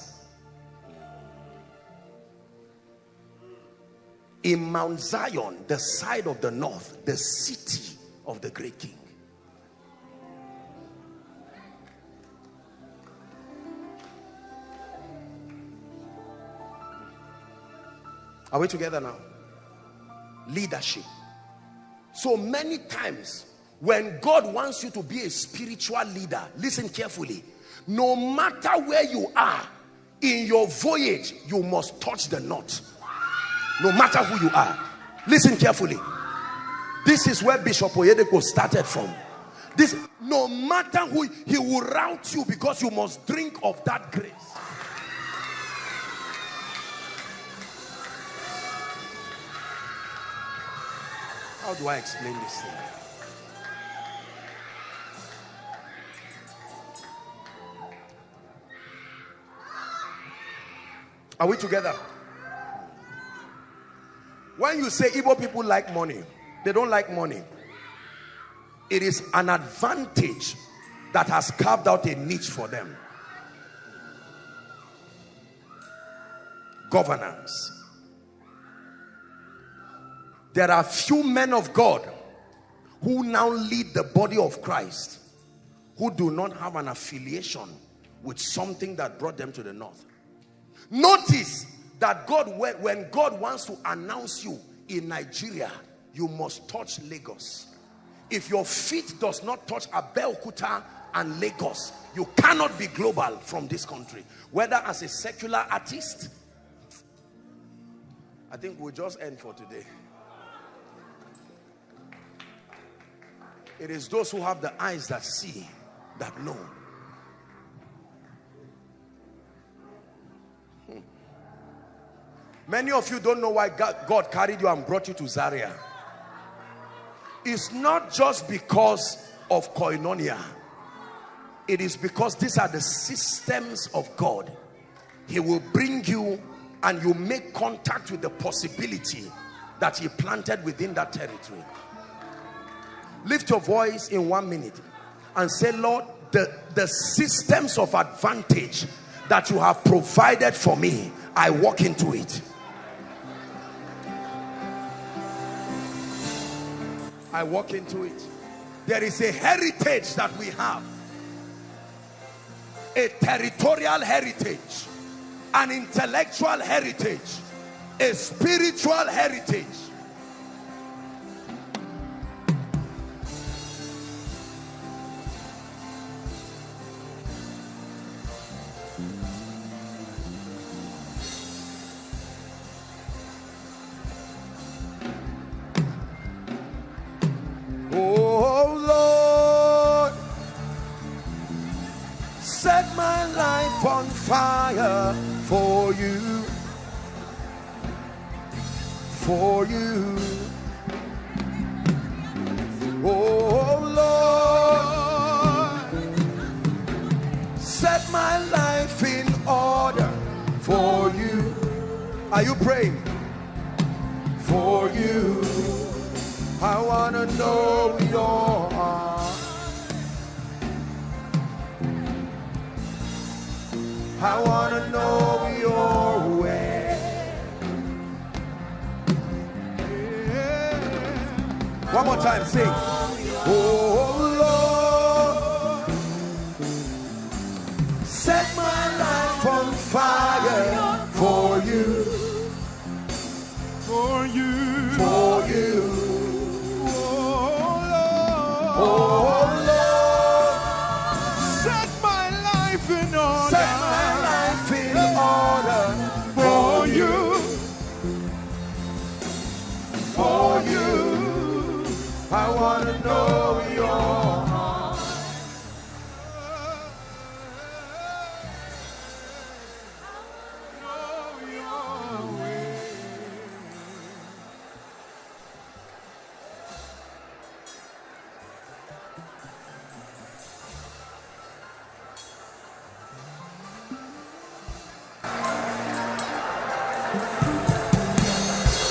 In Mount Zion, the side of the north, the city of the great king. Are we together now? Leadership. So many times when God wants you to be a spiritual leader, listen carefully. No matter where you are in your voyage, you must touch the knot. No matter who you are. Listen carefully. This is where Bishop Oyedepo started from. This, no matter who, he will route you because you must drink of that grace. How do I explain this thing? Are we together? When you say Igbo people like money, they don't like money. It is an advantage that has carved out a niche for them. Governance. There are few men of God who now lead the body of Christ who do not have an affiliation with something that brought them to the north. Notice that God, when God wants to announce you in Nigeria, you must touch Lagos. If your feet does not touch Abeokuta and Lagos, you cannot be global from this country. Whether as a secular artist, I think we'll just end for today. It is those who have the eyes that see that know. Many of you don't know why God carried you and brought you to Zaria. It's not just because of koinonia. It is because these are the systems of God. He will bring you and you make contact with the possibility that he planted within that territory. Lift your voice in one minute and say, Lord, the, the systems of advantage that you have provided for me, I walk into it. I walk into it. There is a heritage that we have. A territorial heritage, an intellectual heritage, a spiritual heritage fire for you, for you. Oh Lord, set my life in order for you. Are you praying? For you, I want to know your heart. I want One more time, sing. Oh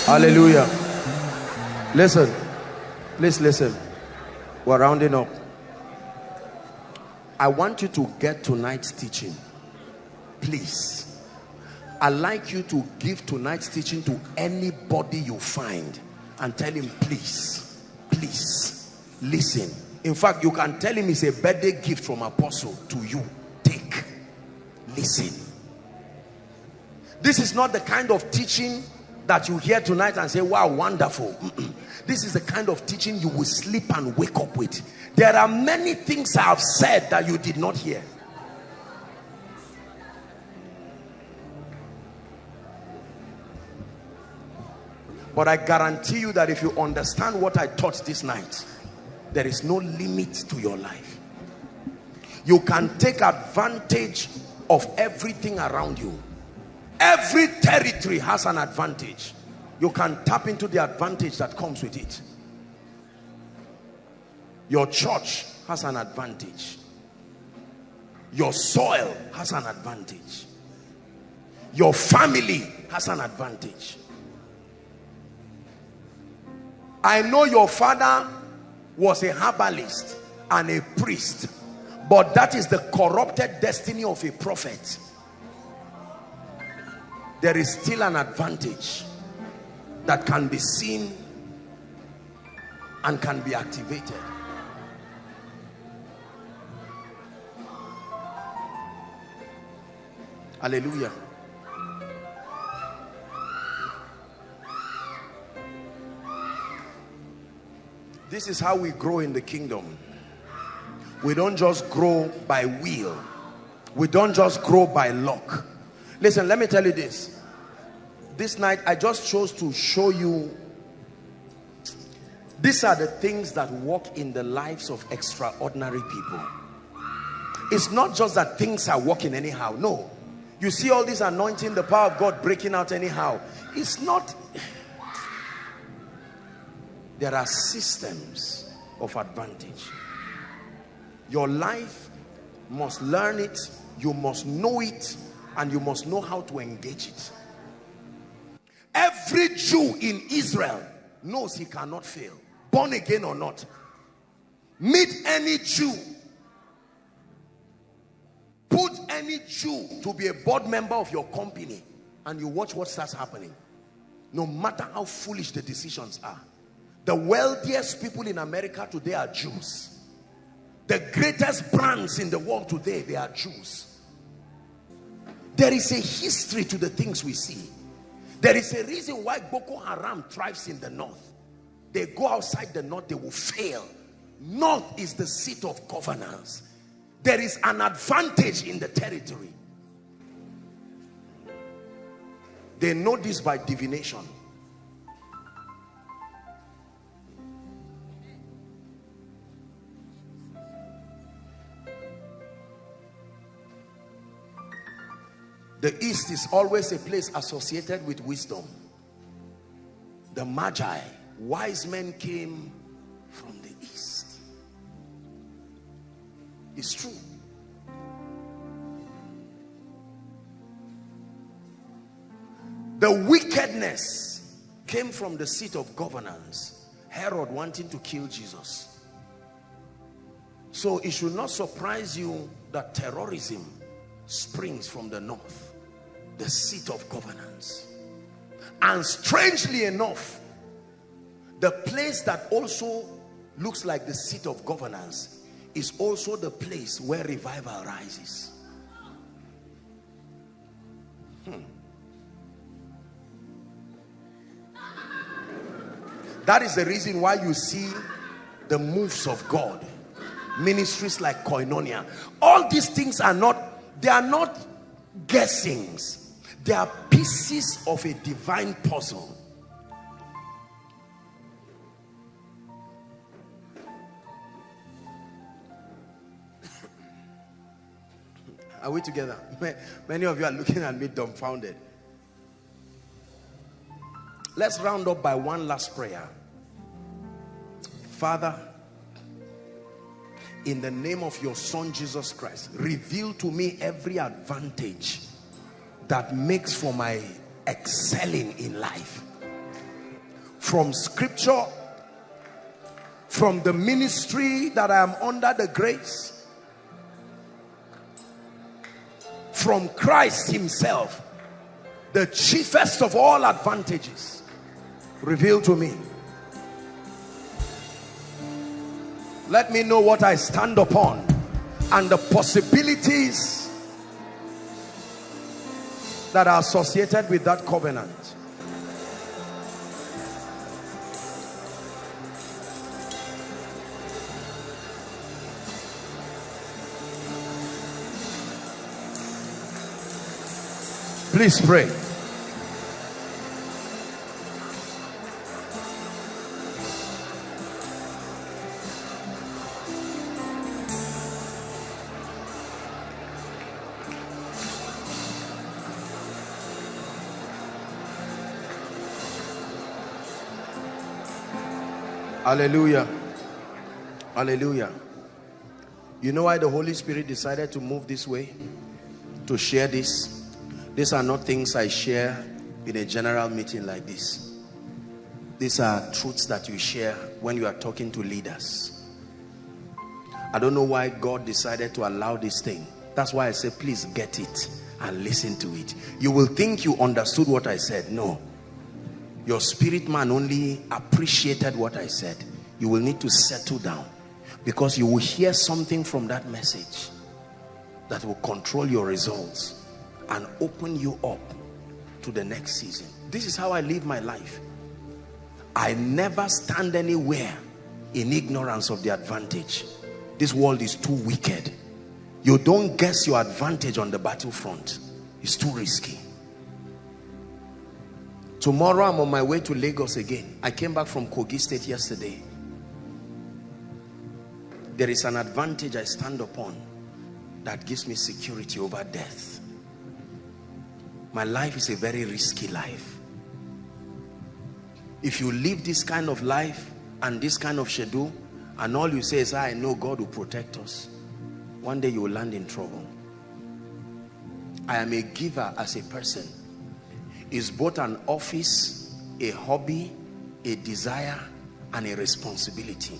Hallelujah. Listen. Please listen. We're rounding up. I want you to get tonight's teaching. Please. I'd like you to give tonight's teaching to anybody you find and tell him, please, please, listen. In fact, you can tell him it's a birthday gift from apostle to you. Take. Listen. This is not the kind of teaching that you hear tonight and say, wow, wonderful. This is the kind of teaching you will sleep and wake up with. There are many things I have said that you did not hear. But I guarantee you that if you understand what I taught this night, there is no limit to your life. You can take advantage of everything around you. Every territory has an advantage. You can tap into the advantage that comes with it. Your church has an advantage. Your soil has an advantage. Your family has an advantage. I know your father was a herbalist and a priest but that is the corrupted destiny of a prophet there is still an advantage that can be seen and can be activated. Hallelujah. This is how we grow in the kingdom. We don't just grow by will. We don't just grow by luck. Listen, let me tell you this this night I just chose to show you These are the things that work in the lives of extraordinary people. It's not just that things are working anyhow. No. You see all this anointing, the power of God breaking out anyhow. It's not. There are systems of advantage. Your life must learn it, you must know it, and you must know how to engage it. Every Jew in Israel knows he cannot fail, born again or not. Meet any Jew, put any Jew to be a board member of your company, and you watch what starts happening. No matter how foolish the decisions are. The wealthiest people in America today are Jews. The greatest brands in the world today, they are Jews. There is a history to the things we see. There is a reason why Boko Haram thrives in the north. They go outside the north, they will fail. North is the seat of governance. There is an advantage in the territory. They know this by divination. The east is always a place associated with wisdom. The magi, wise men came from the east. It's true. The wickedness came from the seat of governance. Herod wanting to kill Jesus. So it should not surprise you that terrorism springs from the north the seat of governance. And strangely enough, the place that also looks like the seat of governance is also the place where revival rises. Hmm. That is the reason why you see the moves of God. Ministries like Koinonia. All these things are not, they are not guessings they are pieces of a divine puzzle. Are we together? Many of you are looking at me dumbfounded. Let's round up by one last prayer. Father, in the name of your son Jesus Christ, reveal to me every advantage that makes for my excelling in life. From scripture from the ministry that I am under the grace from Christ himself the chiefest of all advantages revealed to me. Let me know what I stand upon and the possibilities that are associated with that covenant. Please pray. Hallelujah. Hallelujah. You know why the Holy Spirit decided to move this way? To share this? These are not things I share in a general meeting like this. These are truths that you share when you are talking to leaders. I don't know why God decided to allow this thing. That's why I say, please get it and listen to it. You will think you understood what I said. No your spirit man only appreciated what I said, you will need to settle down because you will hear something from that message that will control your results and open you up to the next season. This is how I live my life. I never stand anywhere in ignorance of the advantage. This world is too wicked. You don't guess your advantage on the battlefront. It's too risky. Tomorrow I'm on my way to Lagos again. I came back from Kogi State yesterday. there is an advantage I stand upon that gives me security over death. My life is a very risky life. If you live this kind of life and this kind of schedule, and all you say is, ah, I know God will protect us, one day you will land in trouble. I am a giver as a person. Is both an office, a hobby, a desire, and a responsibility.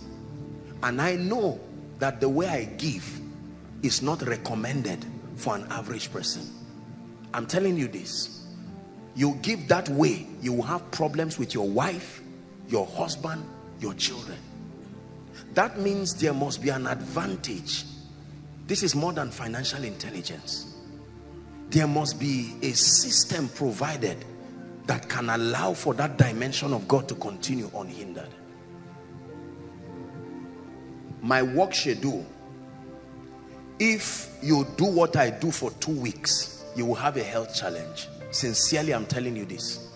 And I know that the way I give is not recommended for an average person. I'm telling you this. You give that way, you will have problems with your wife, your husband, your children. That means there must be an advantage. This is more than financial intelligence. There must be a system provided that can allow for that dimension of God to continue unhindered. My work schedule, if you do what I do for two weeks, you will have a health challenge. Sincerely, I'm telling you this.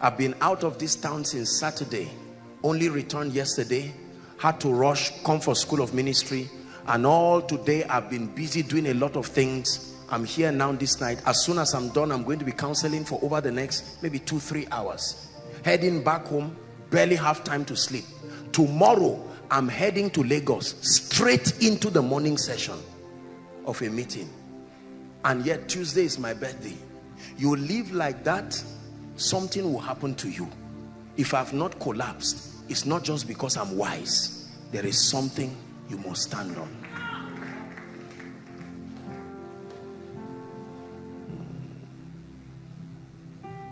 I've been out of this town since Saturday, only returned yesterday, had to rush, come for school of ministry, and all today I've been busy doing a lot of things. I'm here now this night. As soon as I'm done, I'm going to be counseling for over the next maybe two, three hours. Heading back home, barely have time to sleep. Tomorrow, I'm heading to Lagos, straight into the morning session of a meeting. And yet Tuesday is my birthday you live like that something will happen to you if i've not collapsed it's not just because i'm wise there is something you must stand on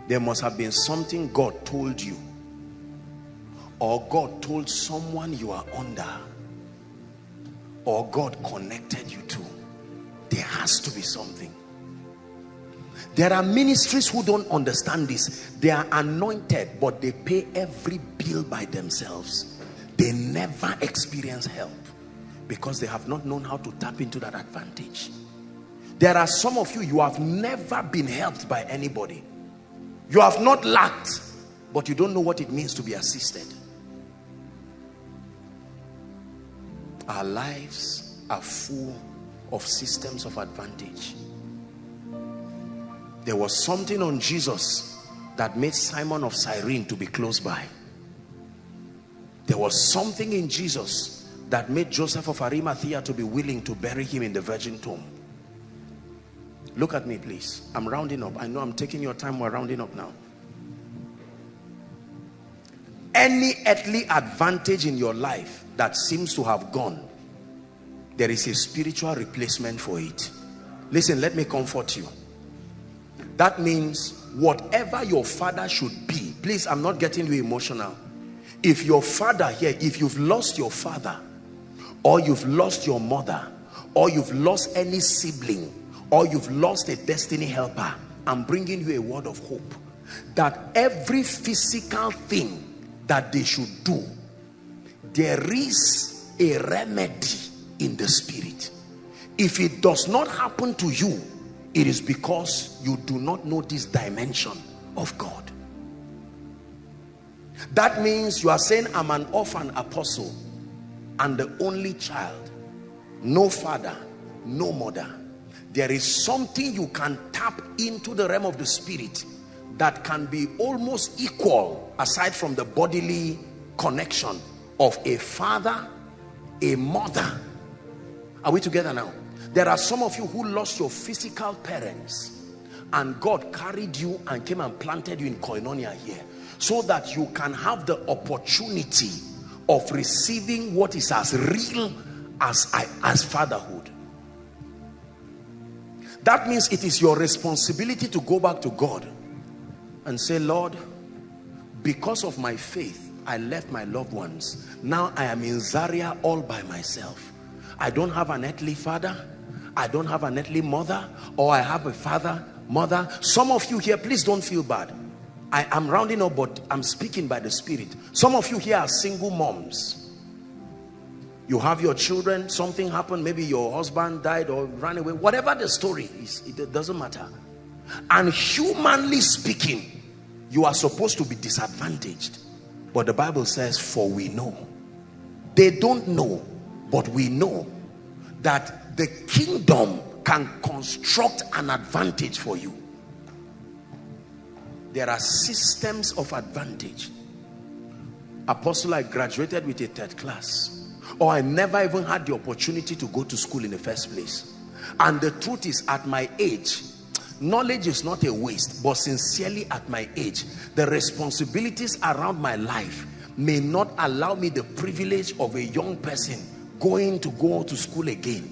there must have been something god told you or god told someone you are under or god connected you to there has to be something there are ministries who don't understand this. They are anointed, but they pay every bill by themselves. They never experience help because they have not known how to tap into that advantage. There are some of you, you have never been helped by anybody. You have not lacked, but you don't know what it means to be assisted. Our lives are full of systems of advantage there was something on Jesus that made Simon of Cyrene to be close by. There was something in Jesus that made Joseph of Arimathea to be willing to bury him in the virgin tomb. Look at me, please. I'm rounding up. I know I'm taking your time. We're rounding up now. Any earthly advantage in your life that seems to have gone, there is a spiritual replacement for it. Listen, let me comfort you that means whatever your father should be please i'm not getting you emotional if your father here if you've lost your father or you've lost your mother or you've lost any sibling or you've lost a destiny helper i'm bringing you a word of hope that every physical thing that they should do there is a remedy in the spirit. If it does not happen to you it is because you do not know this dimension of God. That means you are saying I'm an orphan apostle and the only child no father no mother there is something you can tap into the realm of the spirit that can be almost equal aside from the bodily connection of a father a mother are we together now there are some of you who lost your physical parents and God carried you and came and planted you in koinonia here so that you can have the opportunity of receiving what is as real as, as fatherhood. That means it is your responsibility to go back to God and say, Lord, because of my faith, I left my loved ones. Now I am in Zaria all by myself. I don't have an earthly father. I don't have an earthly mother or I have a father, mother. Some of you here, please don't feel bad. I am rounding up, but I'm speaking by the Spirit. Some of you here are single moms. You have your children, something happened, maybe your husband died or ran away, whatever the story is, it doesn't matter. And humanly speaking, you are supposed to be disadvantaged. But the Bible says, for we know. They don't know But we know that the kingdom can construct an advantage for you. There are systems of advantage. Apostle, I graduated with a third class. Or I never even had the opportunity to go to school in the first place. And the truth is, at my age, knowledge is not a waste, but sincerely at my age, the responsibilities around my life may not allow me the privilege of a young person going to go to school again.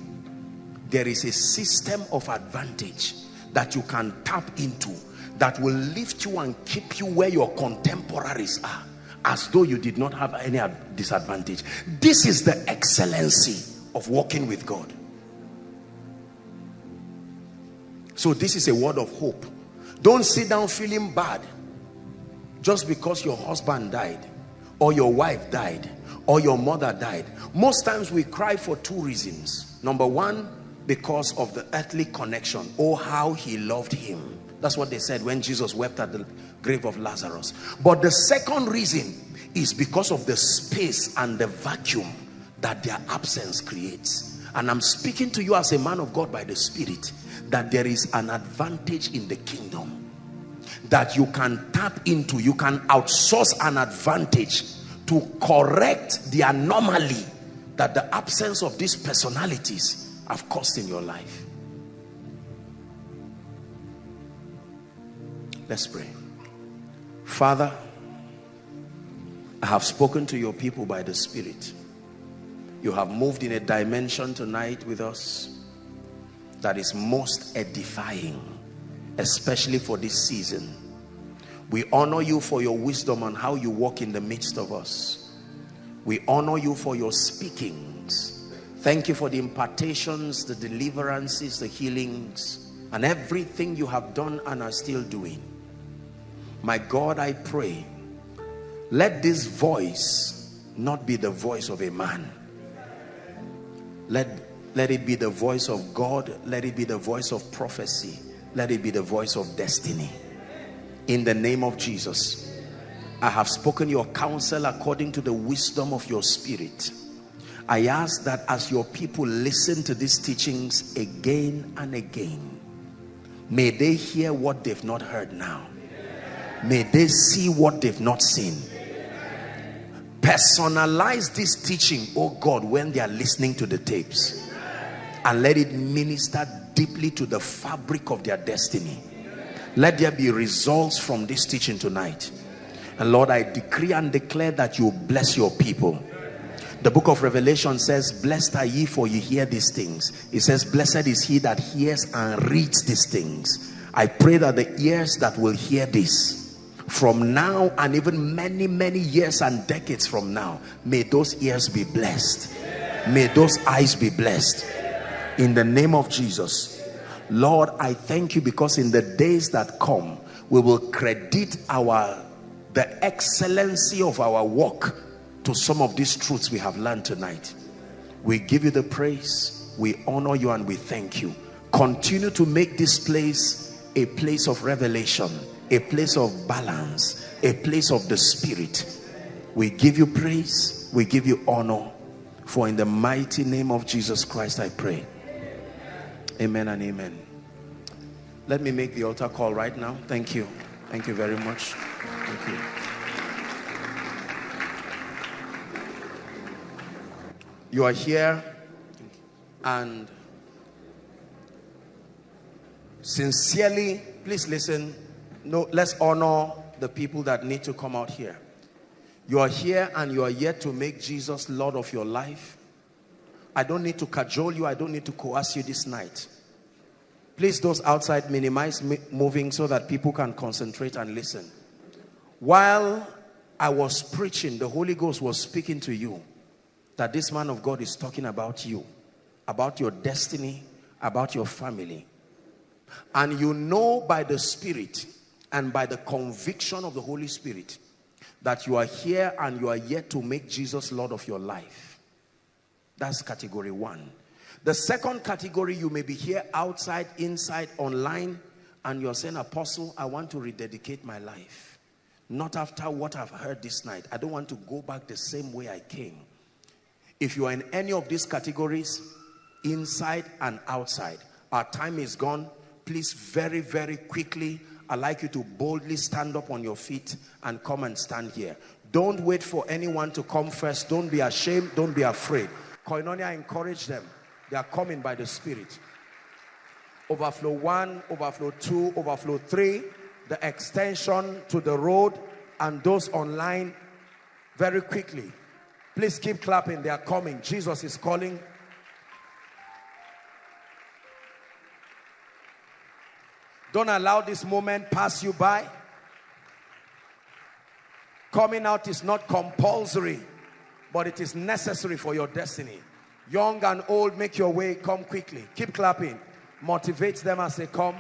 There is a system of advantage that you can tap into that will lift you and keep you where your contemporaries are as though you did not have any disadvantage. This is the excellency of walking with God. So this is a word of hope. Don't sit down feeling bad just because your husband died or your wife died or your mother died. Most times we cry for two reasons. Number one, because of the earthly connection. Oh, how he loved him. That's what they said when Jesus wept at the grave of Lazarus. But the second reason is because of the space and the vacuum that their absence creates. And I'm speaking to you as a man of God by the Spirit that there is an advantage in the kingdom that you can tap into. You can outsource an advantage to correct the anomaly that the absence of these personalities have caused in your life. Let's pray. Father, I have spoken to your people by the Spirit. You have moved in a dimension tonight with us that is most edifying, especially for this season. We honor you for your wisdom and how you walk in the midst of us. We honor you for your speakings. Thank you for the impartations, the deliverances, the healings, and everything you have done and are still doing. My God, I pray, let this voice not be the voice of a man. Let, let it be the voice of God. Let it be the voice of prophecy. Let it be the voice of destiny. In the name of Jesus, I have spoken your counsel according to the wisdom of your spirit. I ask that as your people listen to these teachings again and again, may they hear what they've not heard now may they see what they've not seen. Personalize this teaching oh god when they are listening to the tapes. And let it minister deeply to the fabric of their destiny. Let there be results from this teaching tonight. And lord i decree and declare that you bless your people. The book of revelation says blessed are ye for ye hear these things. It says blessed is he that hears and reads these things. I pray that the ears that will hear this from now and even many many years and decades from now may those ears be blessed. May those eyes be blessed. In the name of jesus. Lord i thank you because in the days that come we will credit our the excellency of our work to some of these truths we have learned tonight. We give you the praise we honor you and we thank you. Continue to make this place a place of revelation a place of balance, a place of the spirit. We give you praise, we give you honor. For in the mighty name of Jesus Christ, I pray. Amen and amen. Let me make the altar call right now. Thank you. Thank you very much. Thank you. You are here and sincerely, please listen no, let's honor the people that need to come out here. You are here and you are yet to make Jesus Lord of your life. I don't need to cajole you. I don't need to coerce you this night. Please, those outside, minimize moving so that people can concentrate and listen. While I was preaching, the Holy Ghost was speaking to you that this man of God is talking about you, about your destiny, about your family. And you know by the Spirit and by the conviction of the Holy Spirit that you are here and you are yet to make Jesus Lord of your life. That's category one. The second category, you may be here outside, inside, online, and you're saying, Apostle, I want to rededicate my life. Not after what I've heard this night. I don't want to go back the same way I came. If you are in any of these categories, inside and outside, our time is gone. Please, very, very quickly, I'd like you to boldly stand up on your feet and come and stand here. Don't wait for anyone to come first. Don't be ashamed. Don't be afraid. Koinonia, encourage them. They are coming by the Spirit. Overflow one, overflow two, overflow three, the extension to the road, and those online very quickly. Please keep clapping. They are coming. Jesus is calling. Don't allow this moment pass you by. Coming out is not compulsory, but it is necessary for your destiny. Young and old, make your way. Come quickly. Keep clapping. Motivate them as they come.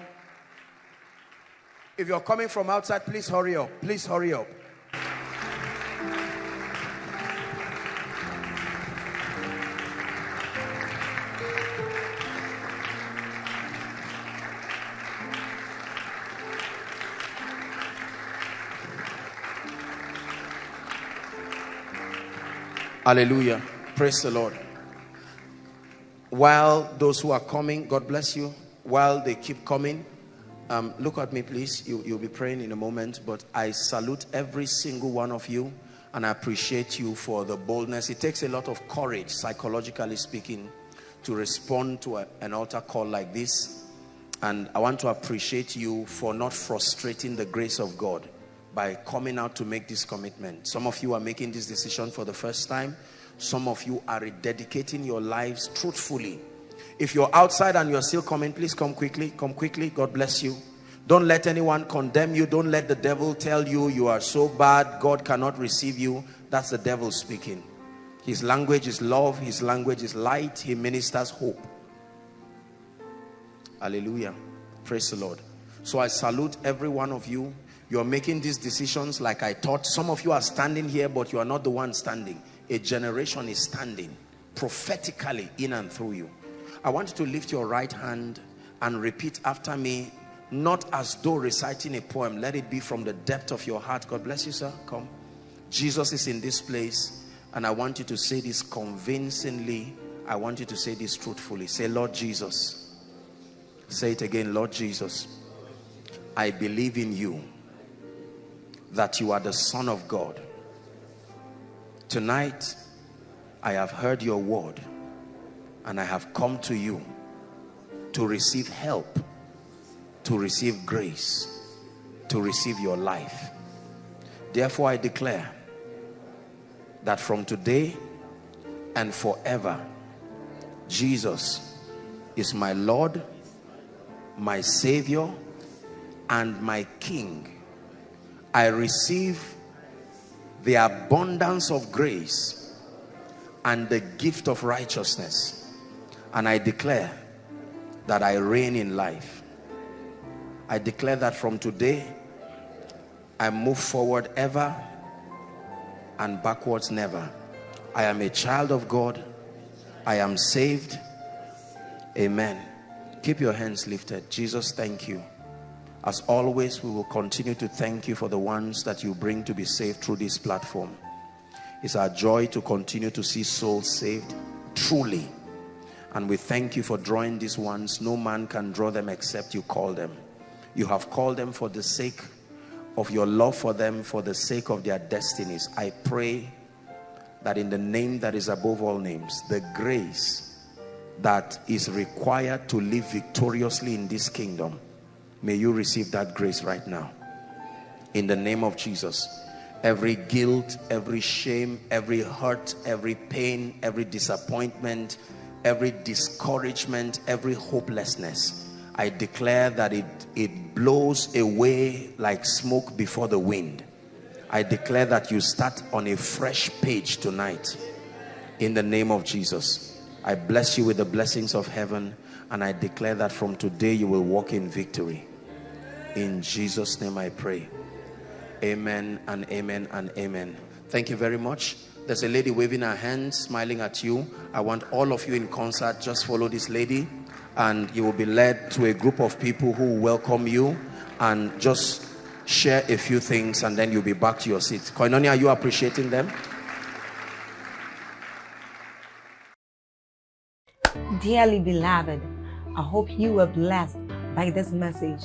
If you're coming from outside, please hurry up. Please hurry up. Hallelujah. Praise the Lord. While those who are coming, God bless you. While they keep coming, um, look at me, please. You, you'll be praying in a moment, but I salute every single one of you and I appreciate you for the boldness. It takes a lot of courage, psychologically speaking, to respond to a, an altar call like this. And I want to appreciate you for not frustrating the grace of God by coming out to make this commitment. Some of you are making this decision for the first time. Some of you are dedicating your lives truthfully. If you're outside and you're still coming, please come quickly. Come quickly. God bless you. Don't let anyone condemn you. Don't let the devil tell you you are so bad. God cannot receive you. That's the devil speaking. His language is love. His language is light. He ministers hope. Hallelujah. Praise the Lord. So I salute every one of you you're making these decisions like I thought. Some of you are standing here, but you are not the one standing. A generation is standing prophetically in and through you. I want you to lift your right hand and repeat after me, not as though reciting a poem. Let it be from the depth of your heart. God bless you, sir. Come. Jesus is in this place, and I want you to say this convincingly. I want you to say this truthfully. Say, Lord Jesus. Say it again, Lord Jesus. I believe in you that you are the Son of God. Tonight, I have heard your word and I have come to you to receive help, to receive grace, to receive your life. Therefore, I declare that from today and forever, Jesus is my Lord, my Savior, and my King I receive the abundance of grace and the gift of righteousness. And I declare that I reign in life. I declare that from today I move forward ever and backwards never. I am a child of God. I am saved. Amen. Keep your hands lifted. Jesus thank you as always, we will continue to thank you for the ones that you bring to be saved through this platform. It's our joy to continue to see souls saved truly. And we thank you for drawing these ones. No man can draw them except you call them. You have called them for the sake of your love for them, for the sake of their destinies. I pray that in the name that is above all names, the grace that is required to live victoriously in this kingdom May you receive that grace right now. In the name of Jesus. Every guilt, every shame, every hurt, every pain, every disappointment, every discouragement, every hopelessness. I declare that it, it blows away like smoke before the wind. I declare that you start on a fresh page tonight in the name of Jesus. I bless you with the blessings of heaven and I declare that from today you will walk in victory. In Jesus' name I pray. Amen and amen and amen. Thank you very much. There's a lady waving her hand, smiling at you. I want all of you in concert, just follow this lady and you will be led to a group of people who welcome you and just share a few things and then you'll be back to your seat. Koinonia, are you appreciating them? dearly beloved, I hope you were blessed by this message.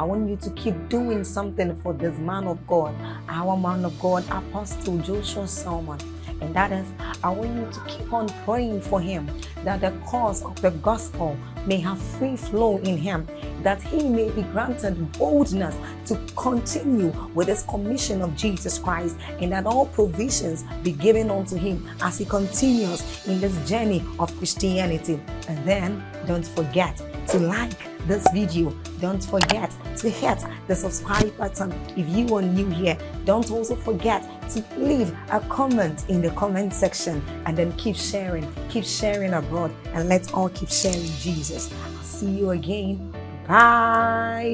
I want you to keep doing something for this man of God, our man of God, Apostle Joshua Selman. And that is, I want you to keep on praying for him that the cause of the gospel may have free flow in him, that he may be granted boldness to continue with his commission of Jesus Christ, and that all provisions be given unto him as he continues in this journey of Christianity. And then don't forget to like this video. Don't forget to hit the subscribe button if you are new here. Don't also forget to leave a comment in the comment section and then keep sharing, keep sharing abroad, and let's all keep sharing Jesus. I'll see you again. Bye.